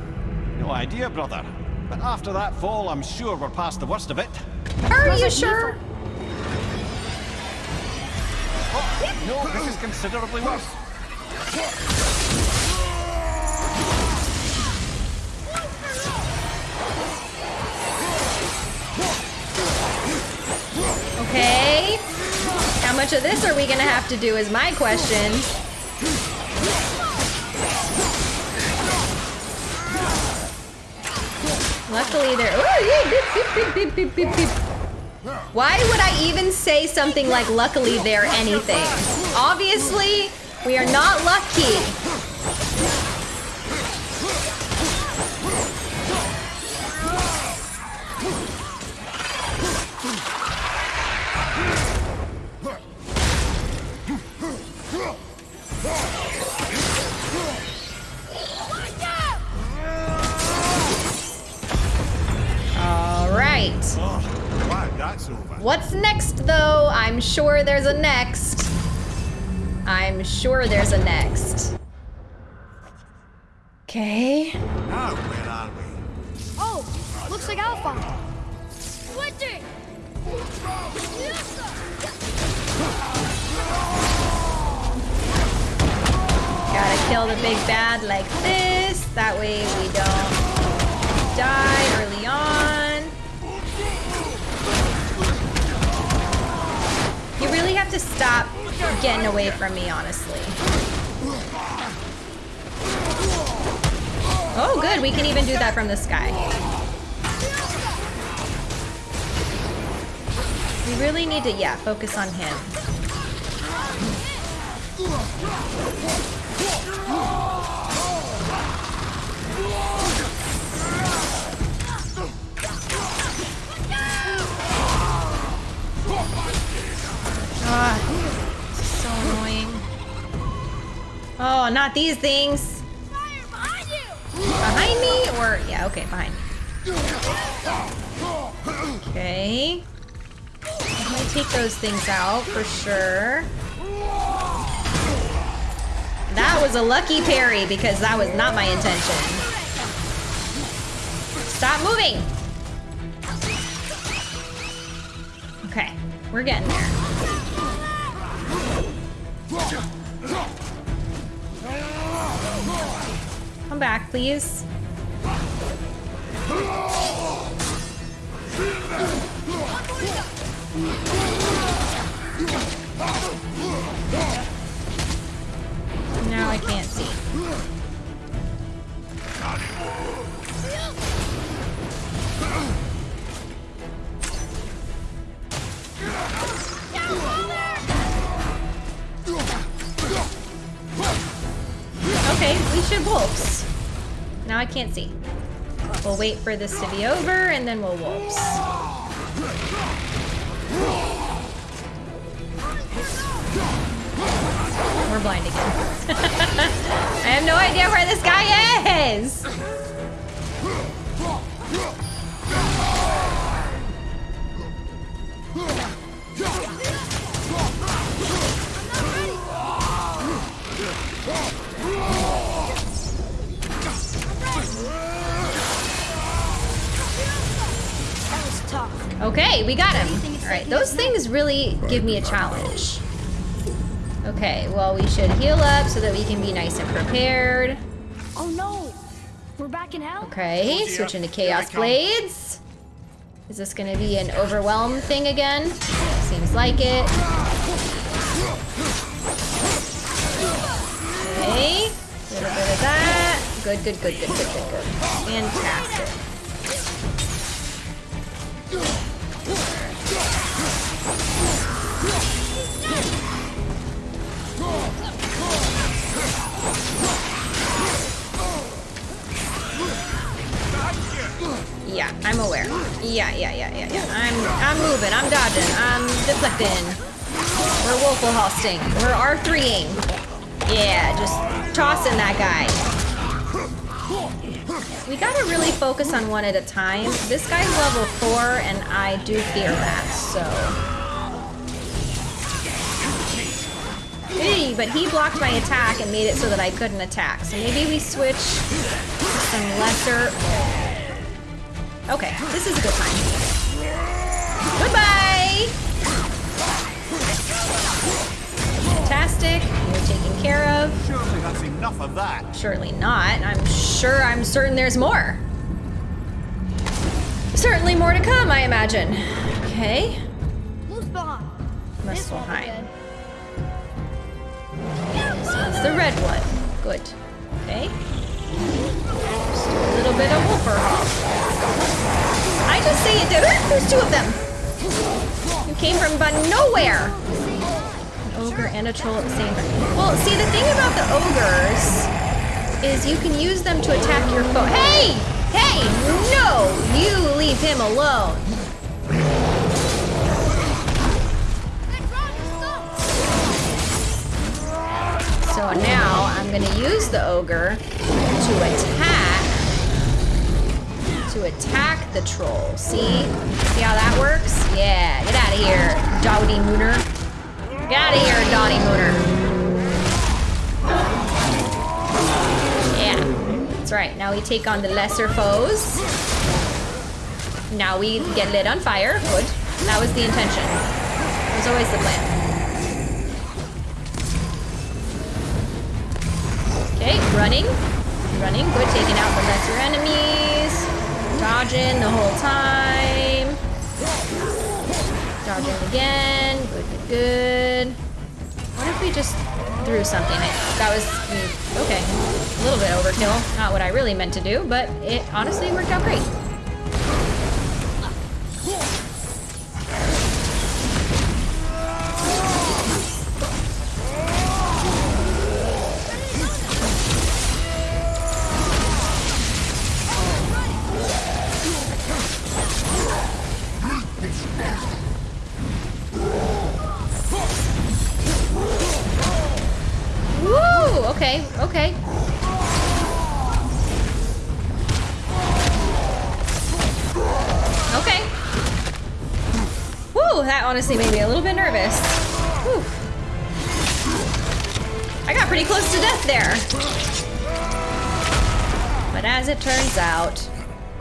No idea, brother. But after that fall, I'm sure we're past the worst of it. Are you like sure? Oh, no, this is considerably worse. Okay. How much of this are we gonna have to do is my question. Luckily there. Why would I even say something like luckily there anything? Obviously, we are not lucky. Sure there's a next. Okay. Now, where are we? Oh! Looks like Alpha! Switching! Gotta kill the big bad like this. That way we don't die early on. You really have to stop getting away from me, honestly. Oh, good. We can even do that from the sky. We really need to, yeah, focus on him. Ah, so annoying. Oh, not these things. Yeah, okay, me. Okay. I'm gonna take those things out for sure. That was a lucky parry because that was not my intention. Stop moving! Okay, we're getting there. Come back, please. Now I can't see. Okay, we should wolves. Now I can't see. We'll wait for this to be over and then we'll wolves. We're blind again. I have no idea where this guy is. We got him. All right, those things really give me a challenge. Okay, well, we should heal up so that we can be nice and prepared. Oh no! We're back in hell? Okay, oh, switching to Chaos Blades. Is this gonna be an overwhelm thing again? Seems like it. Okay, little bit of that. Good, good, good, good, good, good, good. Fantastic. Yeah, I'm aware. Yeah, yeah, yeah, yeah, yeah. I'm I'm moving, I'm dodging, I'm deflecting. We're Wolfle hosting. We're R3ing. Yeah, just tossing that guy. We gotta really focus on one at a time. This guy's level four, and I do fear that, so. Hey, but he blocked my attack and made it so that I couldn't attack. So maybe we switch to some lesser. Okay, this is a good time. Goodbye! Fantastic. You're taken care of. Surely that's enough of that. Surely not. I'm sure, I'm certain there's more. Certainly more to come, I imagine. Okay. Muspelheim. This won't be Muspelheim. good. So it's the red one. Good. Okay. Just a little bit of Wolferhop. I just say it did. it. There's two of them. You came from but nowhere. An ogre and a troll at the same time. Well, see, the thing about the ogres is you can use them to attack your foe. Hey! Hey! No! You leave him alone. So now I'm gonna use the ogre to attack to attack the troll. See? See how that works? Yeah, get out of here, Dowdy Mooner. Get out of here, Dowdy Mooner. Yeah, that's right. Now we take on the lesser foes. Now we get lit on fire. Good. That was the intention. It was always the plan. Okay, running. Running, good, taking out the lesser enemies. Dodging the whole time. Dodging again. Good, good, good. What if we just threw something? That was, okay, a little bit overkill. Not what I really meant to do, but it honestly worked out great.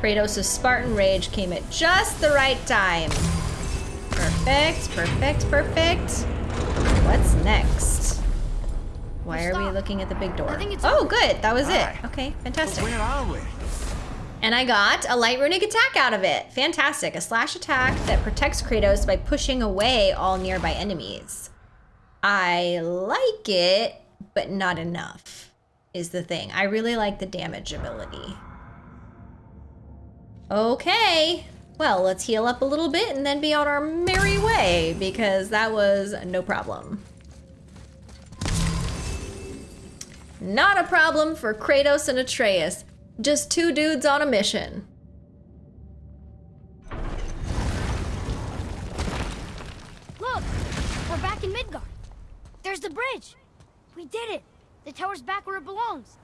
Kratos' Spartan Rage came at just the right time. Perfect, perfect, perfect. What's next? Why are we looking at the big door? I think it's oh, good. That was it. Okay, fantastic. where are we? And I got a light runic attack out of it. Fantastic. A slash attack that protects Kratos by pushing away all nearby enemies. I like it, but not enough, is the thing. I really like the damage ability. Okay. Well, let's heal up a little bit and then be on our merry way, because that was no problem. Not a problem for Kratos and Atreus. Just two dudes on a mission. Look! We're back in Midgard. There's the bridge. We did it. The tower's back where it belongs.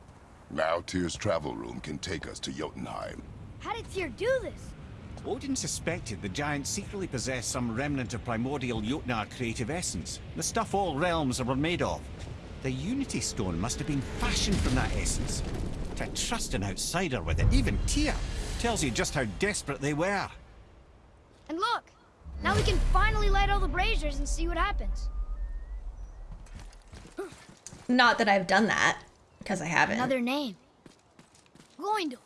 Now Tyr's travel room can take us to Jotunheim. How did Tyr do this? Odin suspected the giant secretly possessed some remnant of primordial Jotnar creative essence, the stuff all realms were made of. The Unity Stone must have been fashioned from that essence. To trust an outsider with it, even Tyr, tells you just how desperate they were. And look! Now we can finally light all the braziers and see what happens. Not that I've done that, because I haven't. Another name. Gloindor.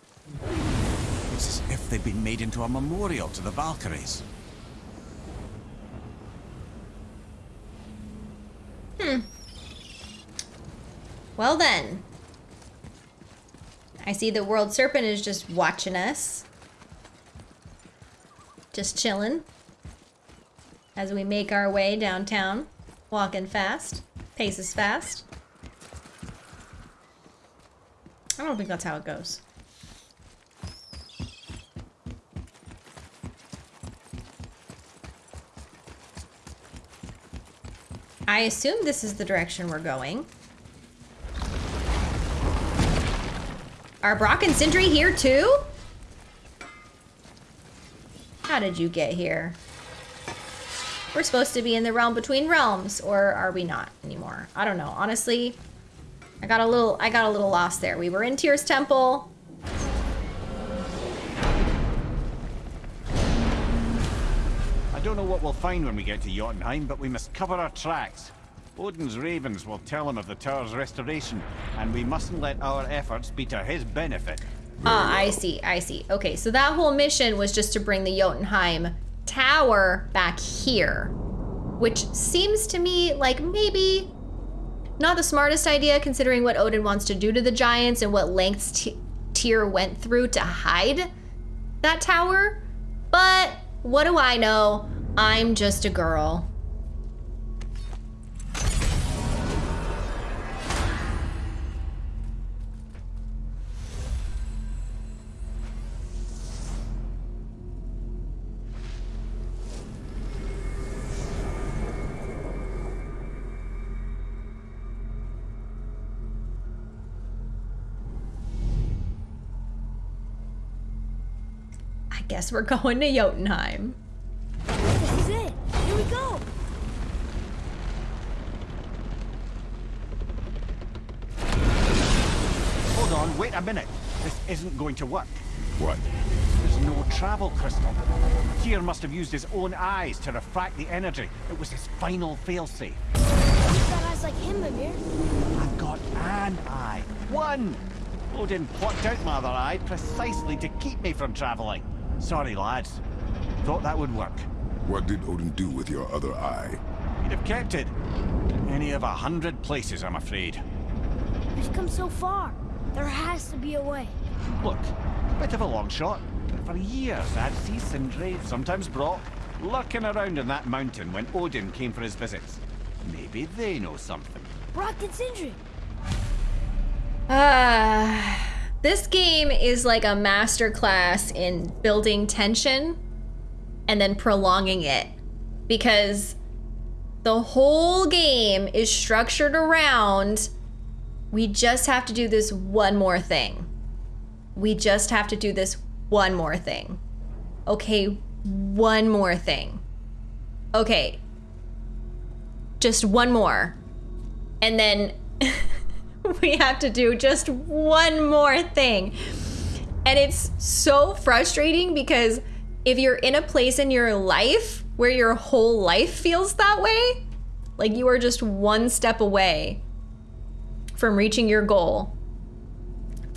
They'd been made into a memorial to the Valkyries. Hmm. Well then. I see the world serpent is just watching us. Just chilling. As we make our way downtown. Walking fast. Paces fast. I don't think that's how it goes. I assume this is the direction we're going. Are Brock and Sindri here too? How did you get here? We're supposed to be in the realm between realms, or are we not anymore? I don't know. Honestly, I got a little I got a little lost there. We were in Tyr's temple. Don't know what we'll find when we get to Jotunheim, but we must cover our tracks. Odin's ravens will tell him of the tower's restoration, and we mustn't let our efforts be to his benefit. Ah, I see, I see. Okay, so that whole mission was just to bring the Jotunheim tower back here. Which seems to me like maybe not the smartest idea considering what Odin wants to do to the giants and what lengths Tyr went through to hide that tower. But what do I know? I'm just a girl. I guess we're going to Jotunheim. Go. Hold on, wait a minute. This isn't going to work. What? There's no travel crystal. Tyr must have used his own eyes to refract the energy. It was his final failsafe. You've got eyes like him, Mimir. I've got an eye. One! Oh, Odin plucked out my other eye precisely to keep me from travelling. Sorry, lads. Thought that would work. What did Odin do with your other eye? He'd have kept it. Any of a hundred places, I'm afraid. We've come so far. There has to be a way. Look, bit of a long shot, but for years I'd see Sindri, sometimes Brock, lurking around in that mountain when Odin came for his visits. Maybe they know something. Brock and Sindri. Ah, this game is like a masterclass in building tension and then prolonging it because the whole game is structured around we just have to do this one more thing. We just have to do this one more thing. Okay, one more thing. Okay, just one more. And then we have to do just one more thing. And it's so frustrating because if you're in a place in your life where your whole life feels that way, like you are just one step away from reaching your goal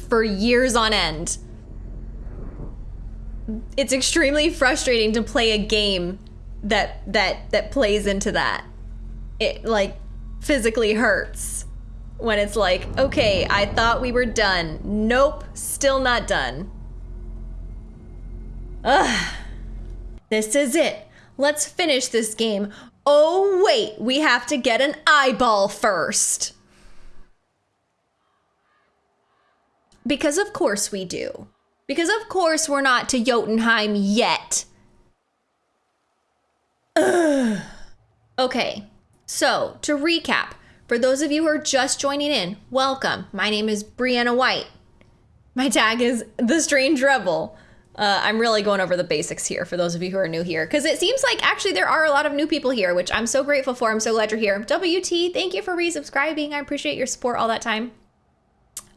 for years on end, it's extremely frustrating to play a game that that that plays into that. It like physically hurts when it's like, okay, I thought we were done. Nope, still not done. Ugh. This is it. Let's finish this game. Oh, wait, we have to get an eyeball first. Because of course we do. Because of course we're not to Jotunheim yet. Ugh. Okay, so to recap, for those of you who are just joining in, welcome. My name is Brianna White. My tag is The Strange Rebel. Uh, I'm really going over the basics here for those of you who are new here, because it seems like actually there are a lot of new people here, which I'm so grateful for. I'm so glad you're here. WT, thank you for resubscribing. I appreciate your support all that time.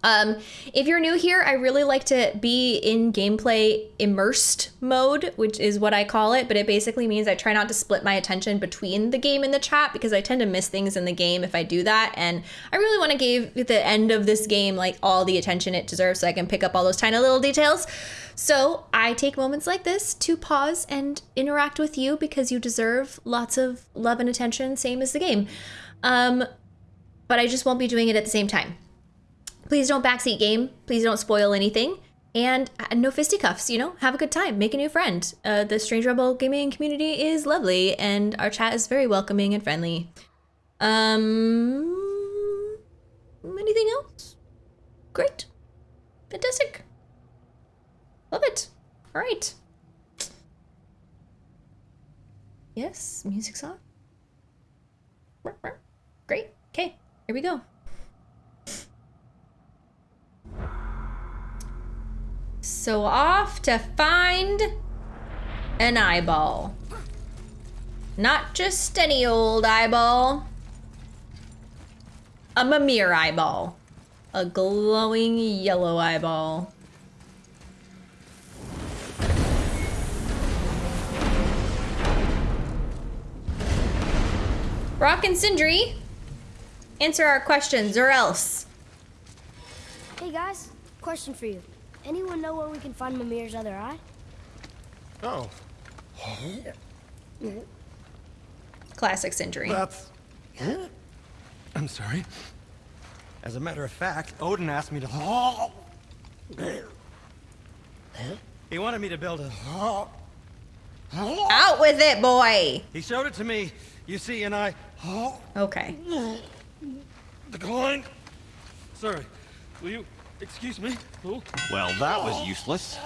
Um, if you're new here, I really like to be in gameplay immersed mode, which is what I call it, but it basically means I try not to split my attention between the game and the chat because I tend to miss things in the game if I do that. And I really want to give the end of this game like all the attention it deserves so I can pick up all those tiny little details. So I take moments like this to pause and interact with you because you deserve lots of love and attention, same as the game. Um, but I just won't be doing it at the same time. Please don't backseat game. Please don't spoil anything. And uh, no fisticuffs, you know? Have a good time. Make a new friend. Uh, the Strange Rebel gaming community is lovely, and our chat is very welcoming and friendly. Um, anything else? Great. Fantastic. Love it. All right. Yes, music's on. Great. Okay, here we go. So off to find an eyeball. Not just any old eyeball. A Mimir eyeball. A glowing yellow eyeball. Brock and Sindri, answer our questions or else. Hey guys, question for you. Anyone know where we can find Mimir's other eye? Oh, Classic Sindri. that's... I'm sorry. As a matter of fact, Odin asked me to... He wanted me to build a... Out with it, boy. He showed it to me, you see, and I... Okay. Declined. Sorry. Will you excuse me? Oh. Well, that was useless.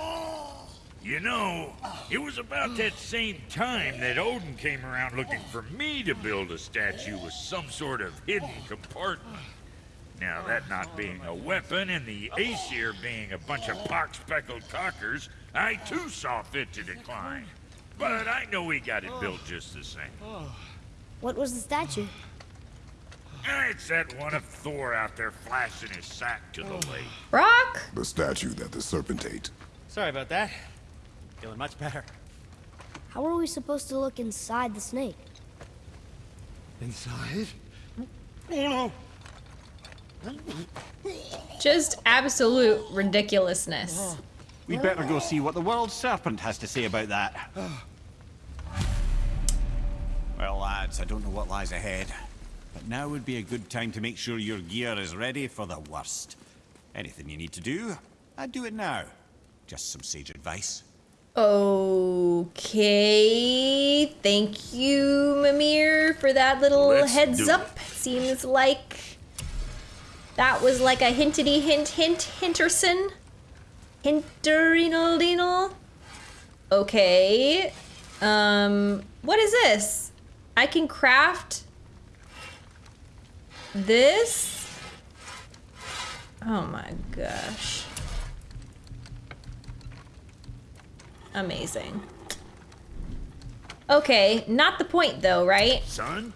You know, it was about that same time that Odin came around looking for me to build a statue with some sort of hidden compartment. Now, that not being a weapon and the Aesir being a bunch of pock-speckled cockers, I too saw fit to decline. But I know we got it built just the same. What was the statue? It's that one of Thor out there flashing his sack to the oh. lake. Brock. The statue that the serpent ate. Sorry about that. Feeling much better. How are we supposed to look inside the snake? Inside? Oh no! Just absolute ridiculousness. Oh. We'd better go see what the world serpent has to say about that. Well, lads, I don't know what lies ahead, but now would be a good time to make sure your gear is ready for the worst. Anything you need to do, I'd do it now. Just some sage advice. Okay. Thank you, Mimir, for that little Let's heads do up. Seems like that was like a hintity hint hint hinterson. Hinterinal dinal. Okay. Um, what is this? I can craft this. Oh my gosh. Amazing. Okay, not the point though, right? Son?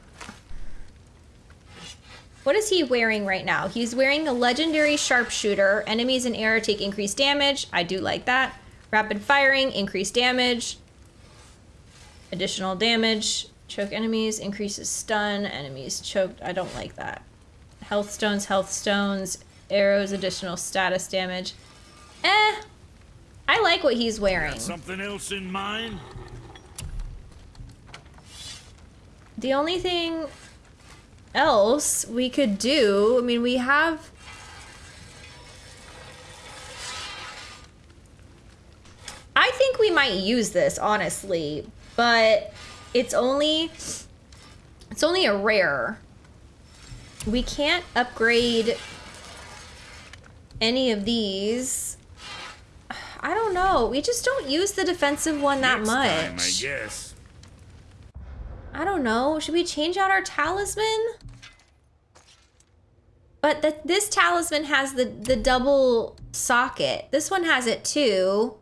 What is he wearing right now? He's wearing a legendary sharpshooter. Enemies in air take increased damage. I do like that. Rapid firing, increased damage. Additional damage. Choke enemies, increases stun. Enemies choked. I don't like that. Health stones, health stones. Arrows, additional status damage. Eh. I like what he's wearing. Something else in mind? The only thing else we could do, I mean, we have. I think we might use this, honestly, but it's only. It's only a rare. We can't upgrade any of these. I don't know. We just don't use the defensive one that Next much. Time, I guess. I don't know. Should we change out our talisman? But the, this talisman has the, the double socket. This one has it too.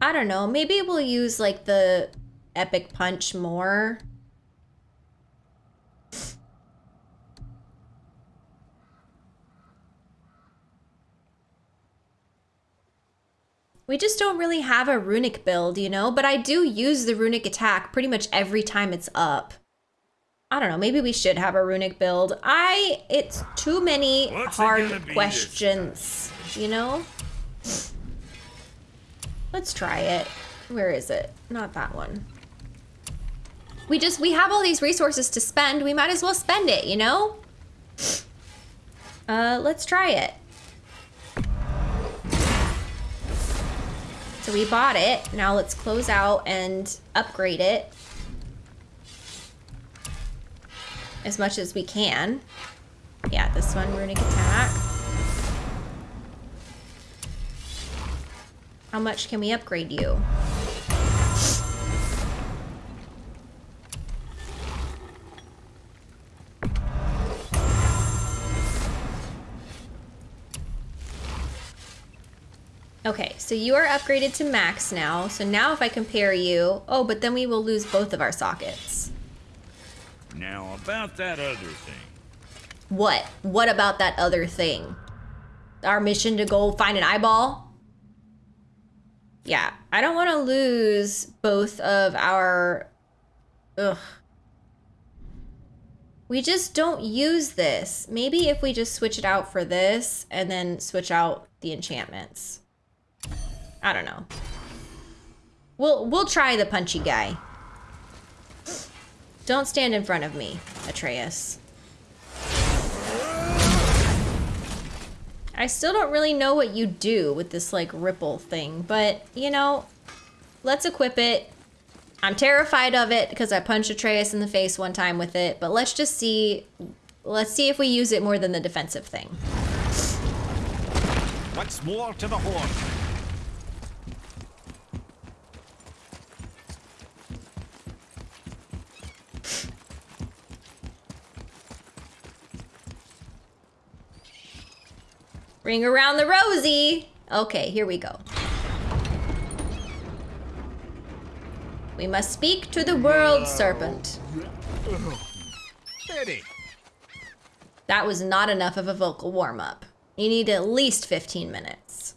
I don't know. Maybe we'll use like the epic punch more. We just don't really have a runic build, you know? But I do use the runic attack pretty much every time it's up. I don't know, maybe we should have a runic build. I, it's too many What's hard questions, you know? Let's try it. Where is it? Not that one. We just, we have all these resources to spend. We might as well spend it, you know? Uh, let's try it. So we bought it. Now let's close out and upgrade it. As much as we can. Yeah, this one, runic attack. How much can we upgrade you? Okay, so you are upgraded to max now. So now if I compare you, oh, but then we will lose both of our sockets. Now, about that other thing. What? What about that other thing? Our mission to go find an eyeball? Yeah, I don't want to lose both of our... Ugh. We just don't use this. Maybe if we just switch it out for this and then switch out the enchantments. I don't know. We'll we'll try the punchy guy. Don't stand in front of me, Atreus. I still don't really know what you do with this like ripple thing, but you know, let's equip it. I'm terrified of it because I punched Atreus in the face one time with it, but let's just see let's see if we use it more than the defensive thing. Once more to the horn. Ring around the rosy. Okay, here we go. We must speak to the world serpent. Steady. That was not enough of a vocal warm up. You need at least 15 minutes.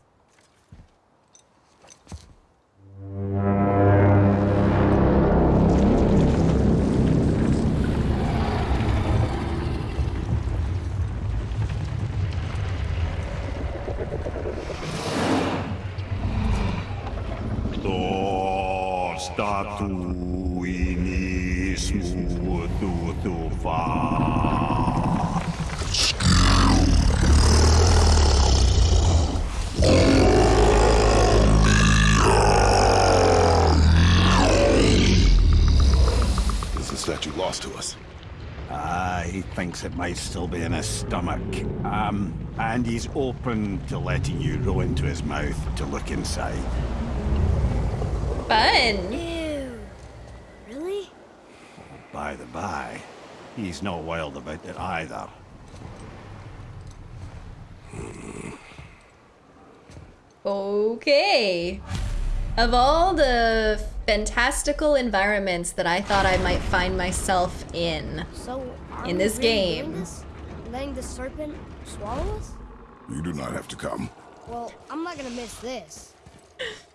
Is the statue lost to us? Ah, he thinks it might still be in his stomach. Um, and he's open to letting you roll into his mouth to look inside. Fun. Ew. Really? By the by, he's not wild about it either. Okay. Of all the fantastical environments that I thought I might find myself in, So, In this really game. this? Letting the serpent swallow us? You do not have to come. Well, I'm not gonna miss this.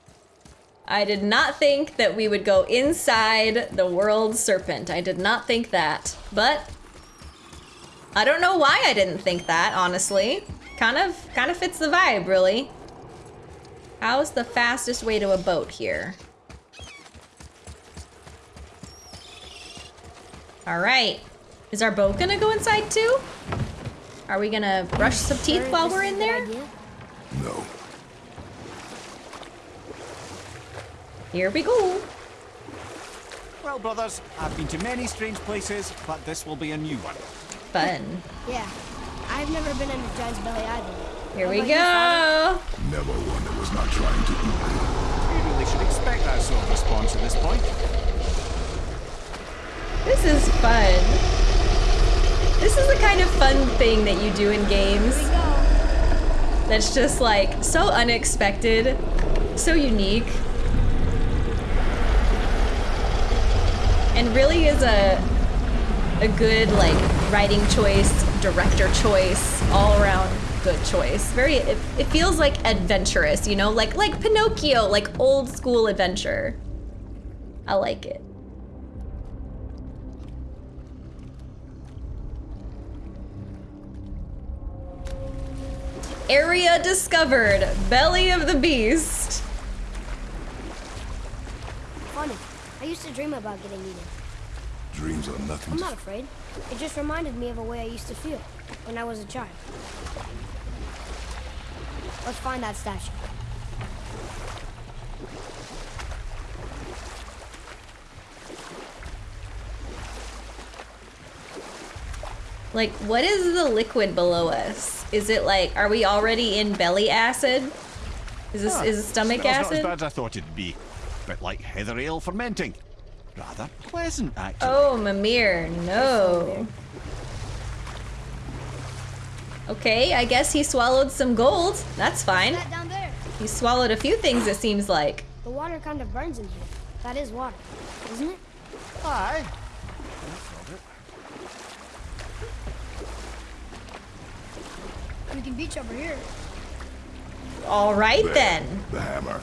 I did not think that we would go inside the world serpent. I did not think that. But I don't know why I didn't think that, honestly. Kind of kind of fits the vibe, really. How's the fastest way to a boat here? All right. Is our boat gonna go inside too? Are we gonna brush some teeth while we're in there? No. Here we go. Well, brothers, I've been to many strange places, but this will be a new one. Fun. Yeah. I've never been in a giant's belly either. Here How we about go. Never one that was not trying to eat. We really should expect that sort of response at this point. This is fun. This is the kind of fun thing that you do in games Here we go. that's just like so unexpected, so unique. And really is a a good like writing choice, director choice, all around good choice. Very, it, it feels like adventurous, you know? Like, like Pinocchio, like old school adventure. I like it. Area discovered. Belly of the beast. Funny. I used to dream about getting eaten. Dreams are nothing I'm not afraid. It just reminded me of a way I used to feel when I was a child. Let's find that statue. Like, what is the liquid below us? Is it like, are we already in belly acid? Is this, Ah, is it stomach smells acid? not as bad as I thought it'd be. Bit like heather ale fermenting. Rather pleasant, actually. Oh, Mimir, no. Okay, I guess he swallowed some gold. That's fine. That down there. He swallowed a few things, it seems like. The water kind of burns in here. That is water, isn't it? Aye. We can beach over here. All right There, then. The hammer.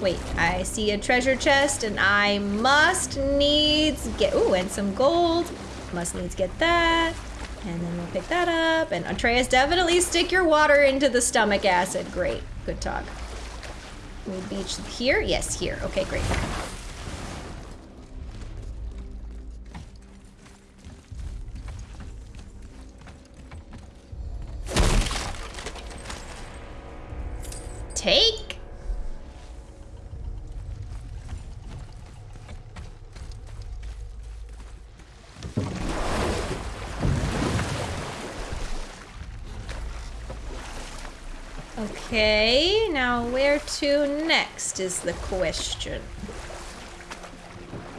Wait, I see a treasure chest and I must needs get, ooh, and some gold. Must needs get that. And then we'll pick that up. And Atreus, definitely stick your water into the stomach acid. Great, good talk. We beach here? Yes, here. Okay, great. Take. Okay, now where to next is the question.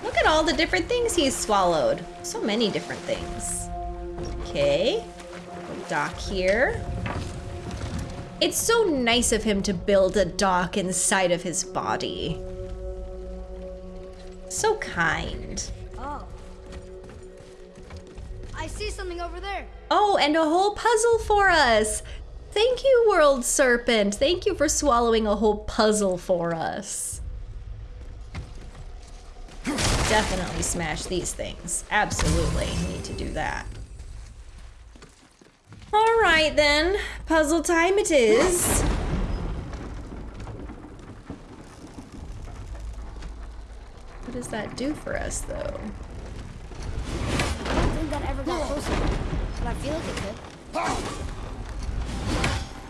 Look at all the different things he's swallowed. So many different things. Okay, dock here. It's so nice of him to build a dock inside of his body. So kind. Oh. I see something over there. Oh, and a whole puzzle for us. Thank you, World Serpent. Thank you for swallowing a whole puzzle for us. Definitely smash these things. Absolutely need to do that. All right then, puzzle time it is. What does that do for us though? I don't think that ever got closer, but I feel like it could.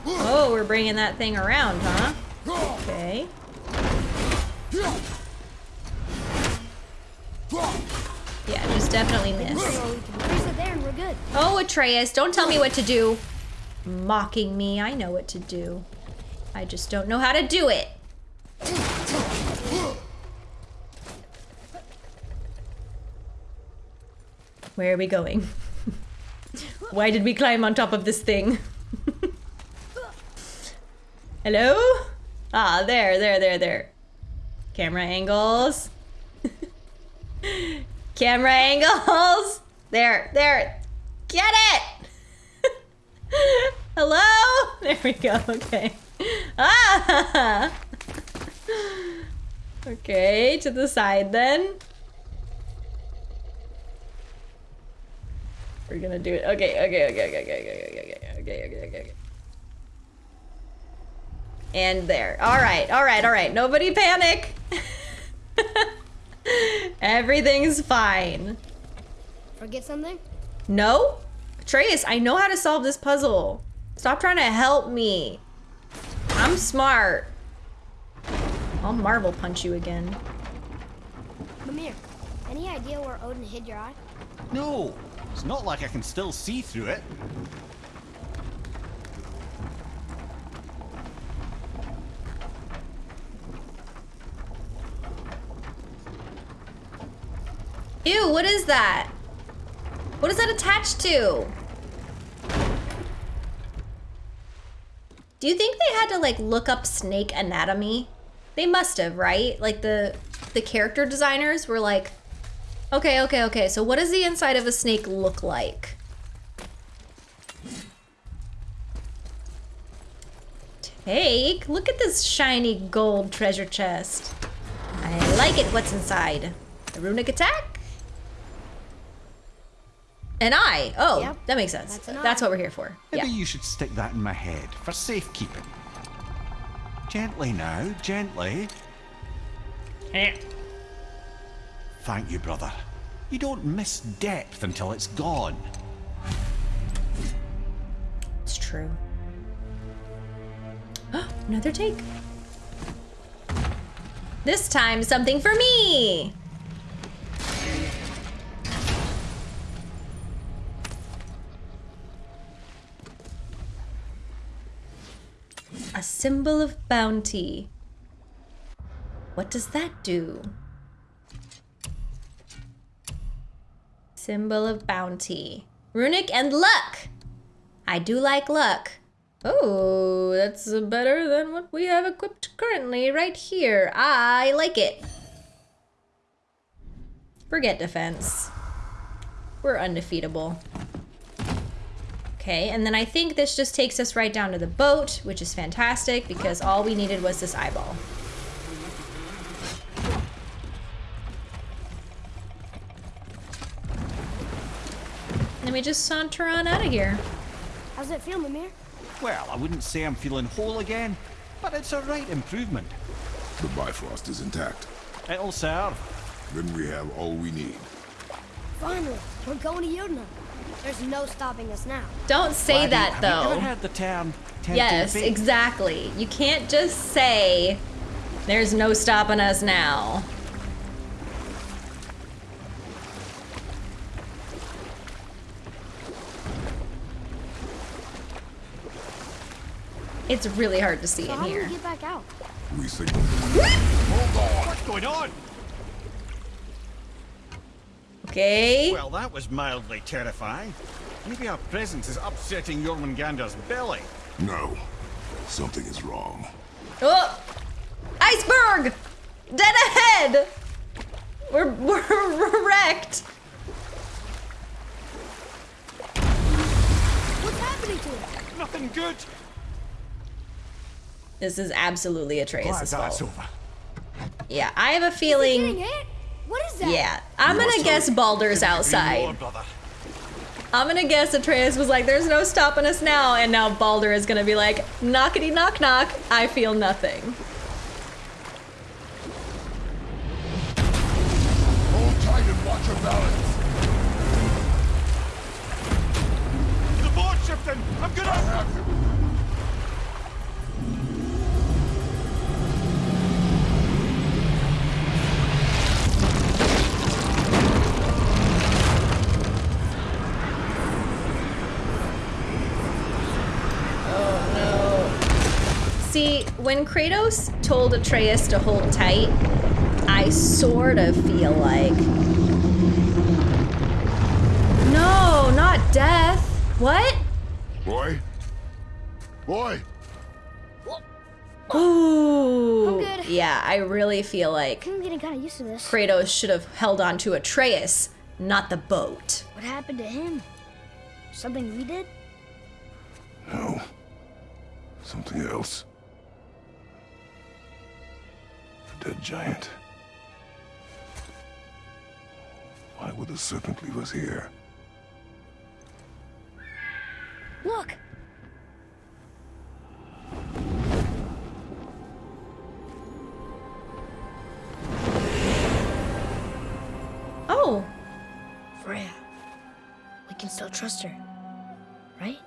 Oh, we're bringing that thing around, huh? Okay. Yeah, just definitely miss. So we can freeze it there and we're good. Oh, Atreus, don't tell me what to do. Mocking me, I know what to do. I just don't know how to do it. Where are we going? Why did we climb on top of this thing? Hello? Ah, there, there, there, there. Camera angles. Camera angles. There, there. Get it! Hello? There we go, okay. Ah! Okay, to the side then. We're gonna do it. Okay, okay, okay, okay, okay, okay, okay, okay, okay, okay, okay. And there. All right, all right, all right. Nobody panic. Everything's fine. Forget something? No? Atreus, I know how to solve this puzzle. Stop trying to help me. I'm smart. I'll marble punch you again. Mimir, any idea where Odin hid your eye? No, it's not like I can still see through it. Ew, what is that? What is that attached to? Do you think they had to like look up snake anatomy? They must have, right? Like the the character designers were like, okay, okay, okay. So what does the inside of a snake look like? Take, look at this shiny gold treasure chest. I like it. What's inside? A runic attack? An eye. Oh, Yep, that makes sense. that's an That's what we're here for. Maybe Yeah. you should stick that in my head for safekeeping. Gently now, gently. Eh. Thank you, brother. You don't miss depth until it's gone. It's true. Another take. This time, something for me. A symbol of bounty. What does that do? Symbol of bounty. Runic and luck. I do like luck. Oh, that's better than what we have equipped currently right here. I like it. Forget defense. We're undefeatable. Okay, and then I think this just takes us right down to the boat, which is fantastic because all we needed was this eyeball. Then we just saunter on out of here. How's it feel, Mimir? Well, I wouldn't say I'm feeling whole again, but it's a right improvement. The Bifrost is intact. It'll serve. Then we have all we need. Finally, we're going to Yudna. There's no stopping us now. Don't say Laddie, that have you though. ever heard the term tempting Yes, fate? exactly. You can't just say, there's no stopping us now. It's really hard to see So in how do here. we get back out? We signal. What's going on? Okay. Well, that was mildly terrifying. Maybe our presence is upsetting Jormungandr's belly. No. Something is wrong. Oh! Iceberg! Dead ahead! We're, we're wrecked. What's happening to us? Nothing good. This is absolutely Glad Atreus' that's fault. over. Yeah, I have a Getting feeling. Hit? What is that? Yeah, I'm You gonna guess hurry. Baldur's outside. I'm gonna guess Atreus was like, there's no stopping us now, and now Baldur is gonna be like, knockety knock knock, I feel nothing. When Kratos told Atreus to hold tight, I sort of feel like. No, not death. What? Boy? Boy! Ooh. I'm good. Yeah, I really feel like I'm getting kind of used to this. Kratos should have held on to Atreus, not the boat. What happened to him? Something we did? No. Something else. Dead giant. Why would the serpent leave us here? Look! Oh, Freya. We can still trust her. Right?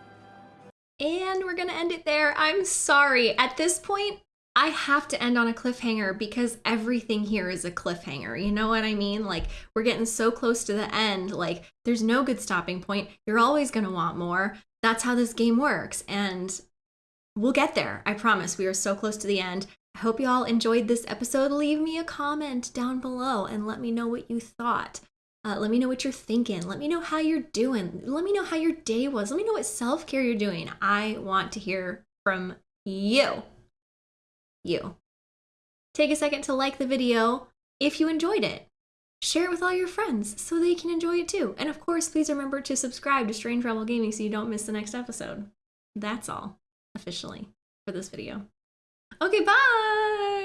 And we're gonna end it there. I'm sorry. At this point, I have to end on a cliffhanger because everything here is a cliffhanger. You know what I mean? Like, we're getting so close to the end. Like, there's no good stopping point. You're always gonna want more. That's how this game works. And we'll get there. I promise. We are so close to the end. I hope you all enjoyed this episode. Leave me a comment down below and let me know what you thought. Uh, let me know what you're thinking. Let me know how you're doing. Let me know how your day was. Let me know what self care you're doing. I want to hear from you. You. Take a second to like the video if you enjoyed it. Share it with all your friends so they can enjoy it too. And of course, please remember to subscribe to Strange Rebel Gaming so you don't miss the next episode. That's all, officially. for this video. Okay, bye!